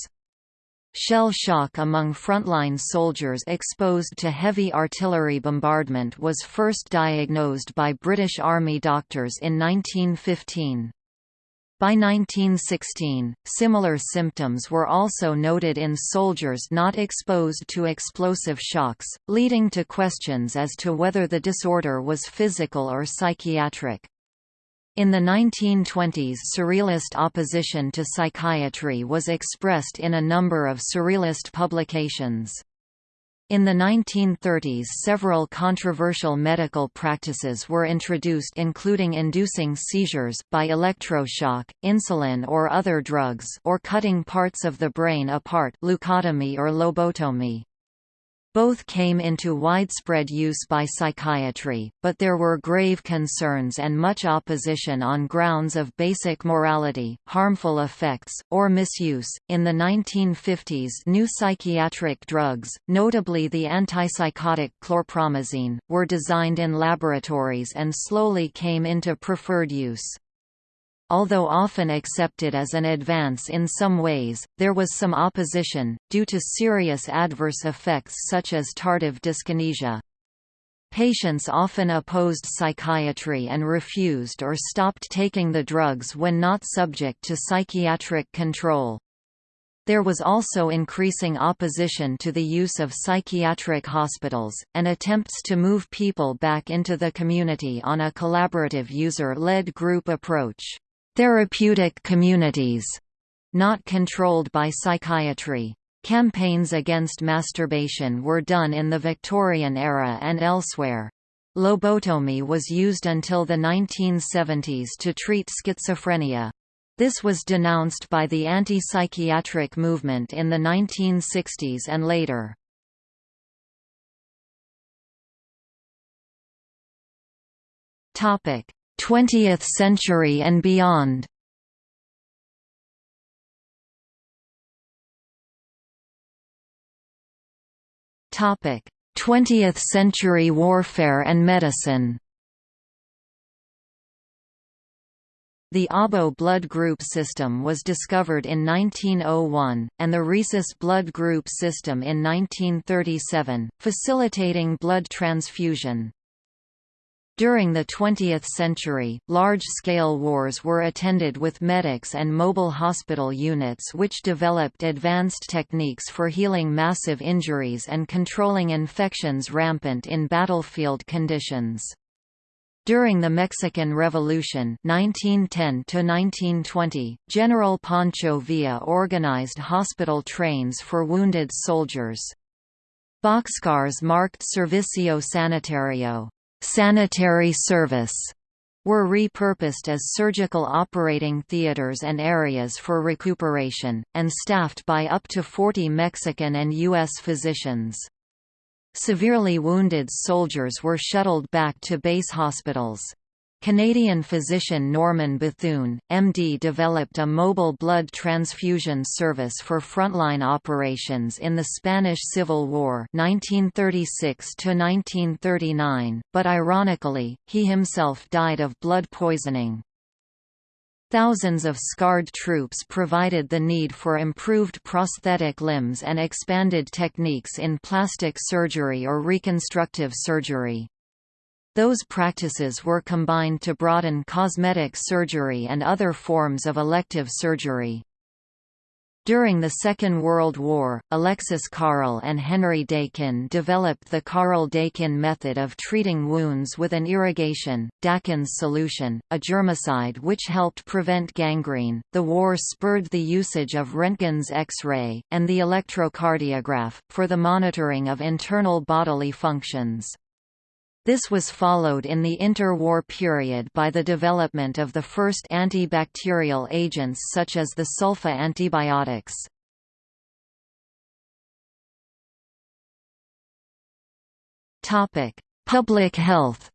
Shell shock among frontline soldiers exposed to heavy artillery bombardment was first diagnosed by British Army doctors in 1915. By 1916, similar symptoms were also noted in soldiers not exposed to explosive shocks, leading to questions as to whether the disorder was physical or psychiatric. In the 1920s Surrealist opposition to psychiatry was expressed in a number of Surrealist publications. In the 1930s several controversial medical practices were introduced including inducing seizures by electroshock, insulin or other drugs or cutting parts of the brain apart leucotomy or lobotomy. Both came into widespread use by psychiatry, but there were grave concerns and much opposition on grounds of basic morality, harmful effects, or misuse. In the 1950s, new psychiatric drugs, notably the antipsychotic chlorpromazine, were designed in laboratories and slowly came into preferred use. Although often accepted as an advance in some ways, there was some opposition, due to serious adverse effects such as tardive dyskinesia. Patients often opposed psychiatry and refused or stopped taking the drugs when not subject to psychiatric control. There was also increasing opposition to the use of psychiatric hospitals, and attempts to move people back into the community on a collaborative user-led group approach therapeutic communities, not controlled by psychiatry. Campaigns against masturbation were done in the Victorian era and elsewhere. Lobotomy was used until the 1970s to treat schizophrenia. This was denounced by the anti-psychiatric movement in the 1960s and later. Topic: 20th century and beyond Topic: 20th century warfare and medicine. The ABO blood group system was discovered in 1901, and the rhesus blood group system in 1937, facilitating blood transfusion. During the 20th century, large-scale wars were attended with medics and mobile hospital units which developed advanced techniques for healing massive injuries and controlling infections rampant in battlefield conditions. During the Mexican Revolution 1910 General Pancho Villa organized hospital trains for wounded soldiers. Boxcars marked Servicio Sanitario. Sanitary service were repurposed as surgical operating theaters and areas for recuperation, and staffed by up to 40 Mexican and U.S. physicians. Severely wounded soldiers were shuttled back to base hospitals. Canadian physician Norman Bethune, MD developed a mobile blood transfusion service for frontline operations in the Spanish Civil War 1936 but ironically, he himself died of blood poisoning. Thousands of scarred troops provided the need for improved prosthetic limbs and expanded techniques in plastic surgery or reconstructive surgery. Those practices were combined to broaden cosmetic surgery and other forms of elective surgery. During the Second World War, Alexis Carrel and Henry Dakin developed the Carrel-Dakin method of treating wounds with an irrigation, Dakin's solution, a germicide which helped prevent gangrene. The war spurred the usage of Röntgen's X-ray, and the electrocardiograph, for the monitoring of internal bodily functions. This was followed in the interwar period by the development of the first antibacterial agents such as the sulfa antibiotics. Public health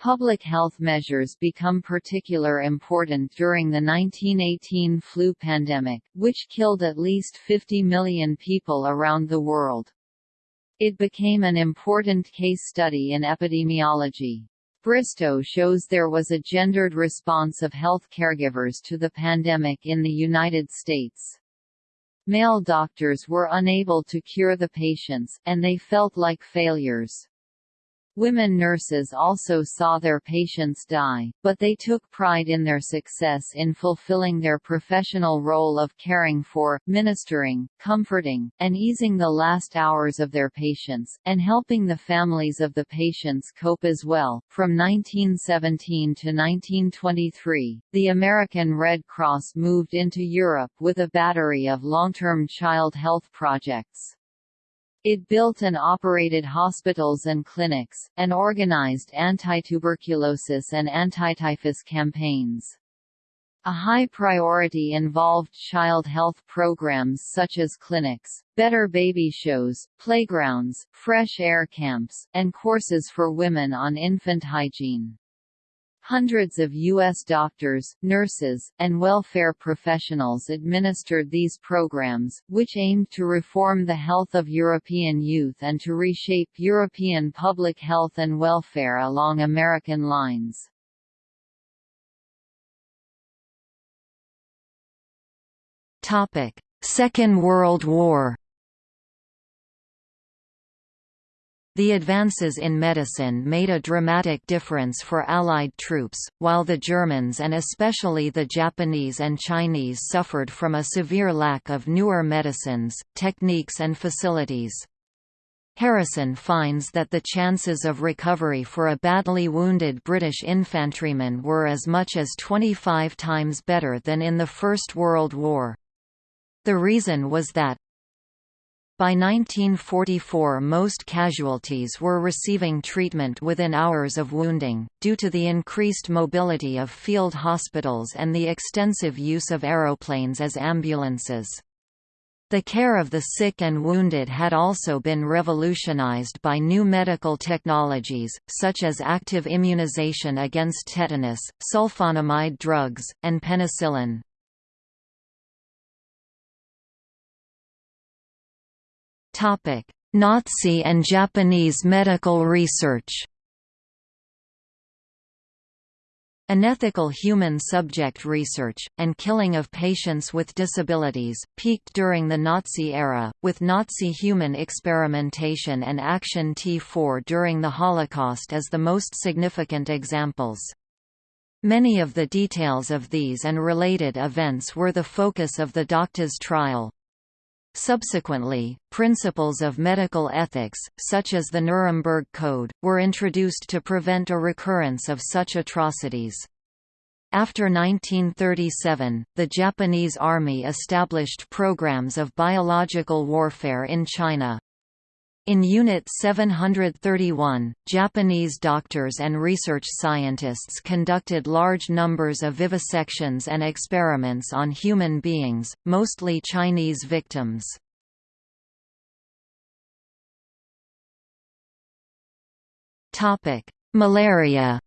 Public health measures become particular important during the 1918 flu pandemic, which killed at least 50 million people around the world. It became an important case study in epidemiology. Bristow shows there was a gendered response of health caregivers to the pandemic in the United States. Male doctors were unable to cure the patients, and they felt like failures. Women nurses also saw their patients die, but they took pride in their success in fulfilling their professional role of caring for, ministering, comforting, and easing the last hours of their patients, and helping the families of the patients cope as well. From 1917 to 1923, the American Red Cross moved into Europe with a battery of long-term child health projects. It built and operated hospitals and clinics, and organized anti-tuberculosis and anti-typhus campaigns. A high priority involved child health programs such as clinics, better baby shows, playgrounds, fresh air camps, and courses for women on infant hygiene. Hundreds of U.S. doctors, nurses, and welfare professionals administered these programs, which aimed to reform the health of European youth and to reshape European public health and welfare along American lines. Second World War The advances in medicine made a dramatic difference for Allied troops, while the Germans and especially the Japanese and Chinese suffered from a severe lack of newer medicines, techniques and facilities. Harrison finds that the chances of recovery for a badly wounded British infantryman were as much as 25 times better than in the First World War. The reason was that, by 1944 most casualties were receiving treatment within hours of wounding, due to the increased mobility of field hospitals and the extensive use of aeroplanes as ambulances. The care of the sick and wounded had also been revolutionized by new medical technologies, such as active immunization against tetanus, sulfonamide drugs, and penicillin. Nazi and Japanese medical research Unethical human subject research, and killing of patients with disabilities, peaked during the Nazi era, with Nazi human experimentation and Action T4 during the Holocaust as the most significant examples. Many of the details of these and related events were the focus of the Doctors trial. Subsequently, principles of medical ethics, such as the Nuremberg Code, were introduced to prevent a recurrence of such atrocities. After 1937, the Japanese Army established programs of biological warfare in China. In Unit 731, Japanese doctors and research scientists conducted large numbers of vivisections and experiments on human beings, mostly Chinese victims. Malaria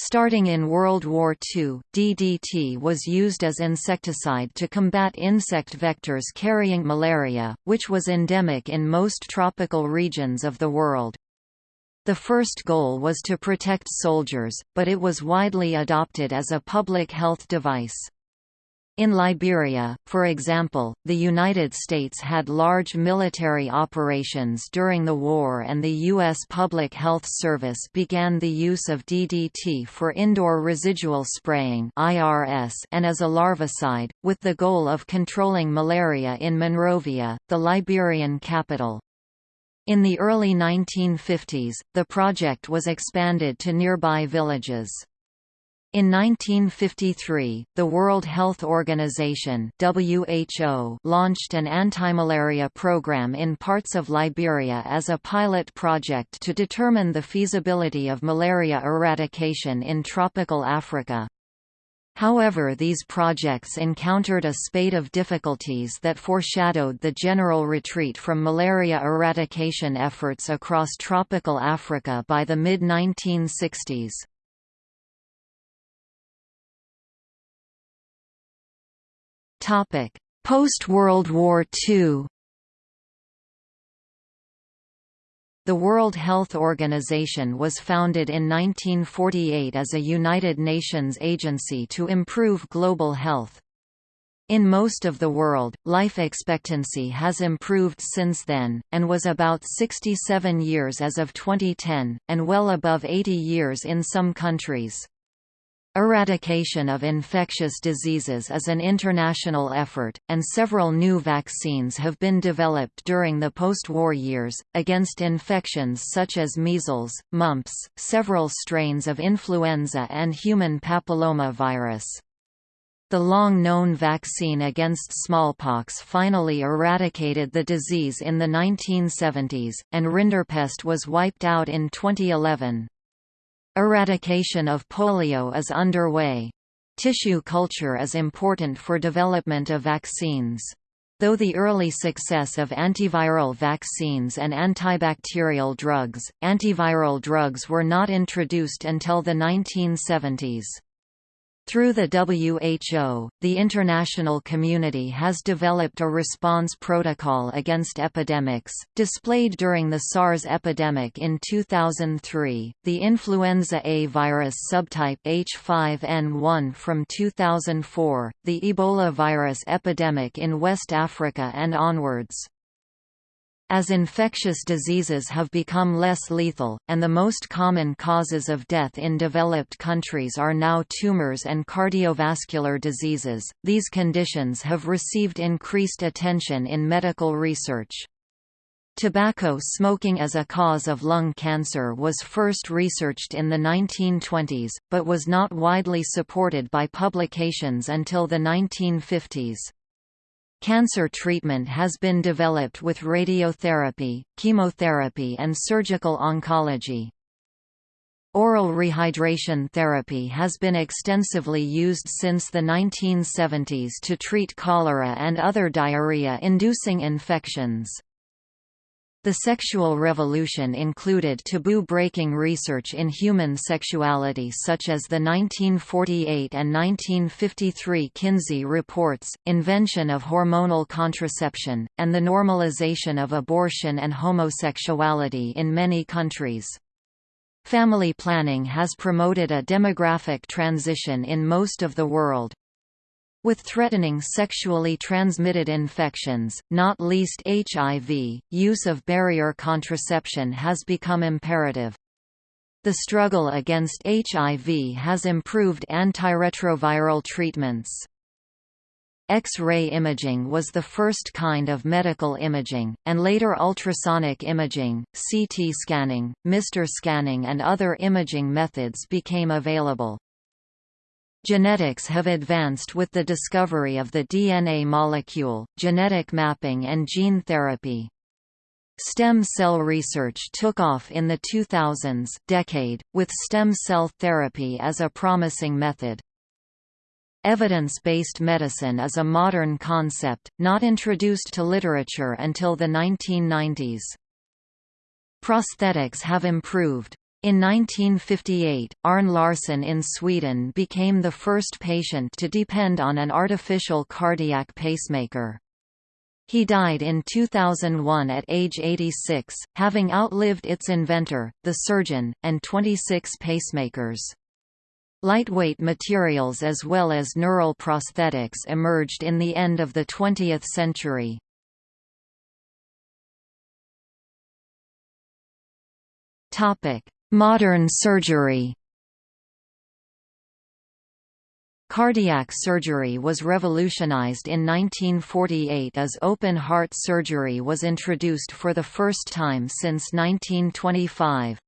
Starting in World War II, DDT was used as insecticide to combat insect vectors carrying malaria, which was endemic in most tropical regions of the world. The first goal was to protect soldiers, but it was widely adopted as a public health device. In Liberia, for example, the United States had large military operations during the war and the U.S. Public Health Service began the use of DDT for indoor residual spraying and as a larvicide, with the goal of controlling malaria in Monrovia, the Liberian capital. In the early 1950s, the project was expanded to nearby villages. In 1953, the World Health Organization (WHO) launched an anti-malaria program in parts of Liberia as a pilot project to determine the feasibility of malaria eradication in tropical Africa. However these projects encountered a spate of difficulties that foreshadowed the general retreat from malaria eradication efforts across tropical Africa by the mid-1960s. Post-World War II The World Health Organization was founded in 1948 as a United Nations agency to improve global health. In most of the world, life expectancy has improved since then, and was about 67 years as of 2010, and well above 80 years in some countries. Eradication of infectious diseases is an international effort, and several new vaccines have been developed during the post-war years, against infections such as measles, mumps, several strains of influenza and human papillomavirus. The long-known vaccine against smallpox finally eradicated the disease in the 1970s, and rinderpest was wiped out in 2011. Eradication of polio is underway. Tissue culture is important for development of vaccines. Though the early success of antiviral vaccines and antibacterial drugs, antiviral drugs were not introduced until the 1970s. Through the WHO, the international community has developed a response protocol against epidemics, displayed during the SARS epidemic in 2003, the influenza A virus subtype H5N1 from 2004, the Ebola virus epidemic in West Africa and onwards. As infectious diseases have become less lethal, and the most common causes of death in developed countries are now tumors and cardiovascular diseases, these conditions have received increased attention in medical research. Tobacco smoking as a cause of lung cancer was first researched in the 1920s, but was not widely supported by publications until the 1950s. Cancer treatment has been developed with radiotherapy, chemotherapy and surgical oncology. Oral rehydration therapy has been extensively used since the 1970s to treat cholera and other diarrhea-inducing infections. The sexual revolution included taboo-breaking research in human sexuality such as the 1948 and 1953 Kinsey reports, invention of hormonal contraception, and the normalization of abortion and homosexuality in many countries. Family planning has promoted a demographic transition in most of the world. With threatening sexually transmitted infections, not least HIV, use of barrier contraception has become imperative. The struggle against HIV has improved antiretroviral treatments. X-ray imaging was the first kind of medical imaging, and later ultrasonic imaging, CT scanning, MR scanning and other imaging methods became available. Genetics have advanced with the discovery of the DNA molecule, genetic mapping and gene therapy. Stem cell research took off in the 2000s decade, with stem cell therapy as a promising method. Evidence-based medicine is a modern concept, not introduced to literature until the 1990s. Prosthetics have improved. In 1958, Arne Larsson in Sweden became the first patient to depend on an artificial cardiac pacemaker. He died in 2001 at age 86, having outlived its inventor, the surgeon, and 26 pacemakers. Lightweight materials as well as neural prosthetics emerged in the end of the 20th century. Modern surgery Cardiac surgery was revolutionized in 1948 as open-heart surgery was introduced for the first time since 1925.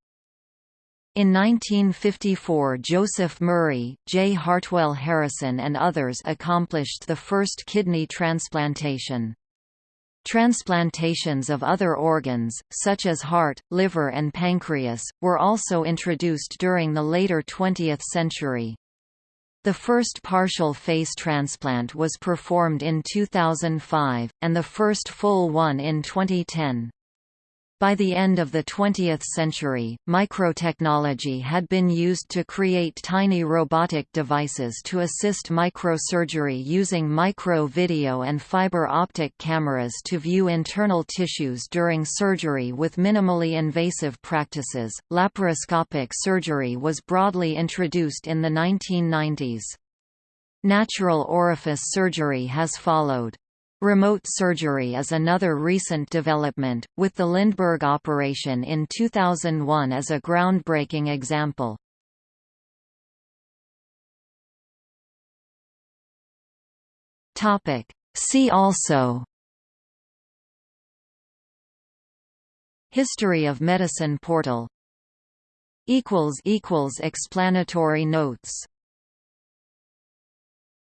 In 1954 Joseph Murray, J. Hartwell Harrison and others accomplished the first kidney transplantation. Transplantations of other organs, such as heart, liver and pancreas, were also introduced during the later 20th century. The first partial face transplant was performed in 2005, and the first full one in 2010. By the end of the 20th century, microtechnology had been used to create tiny robotic devices to assist microsurgery using micro-video and fiber optic cameras to view internal tissues during surgery with minimally invasive practices. Laparoscopic surgery was broadly introduced in the 1990s. Natural orifice surgery has followed. Remote surgery is another recent development, with the Lindbergh operation in 2001 as a groundbreaking example. See also History of Medicine portal Explanatory notes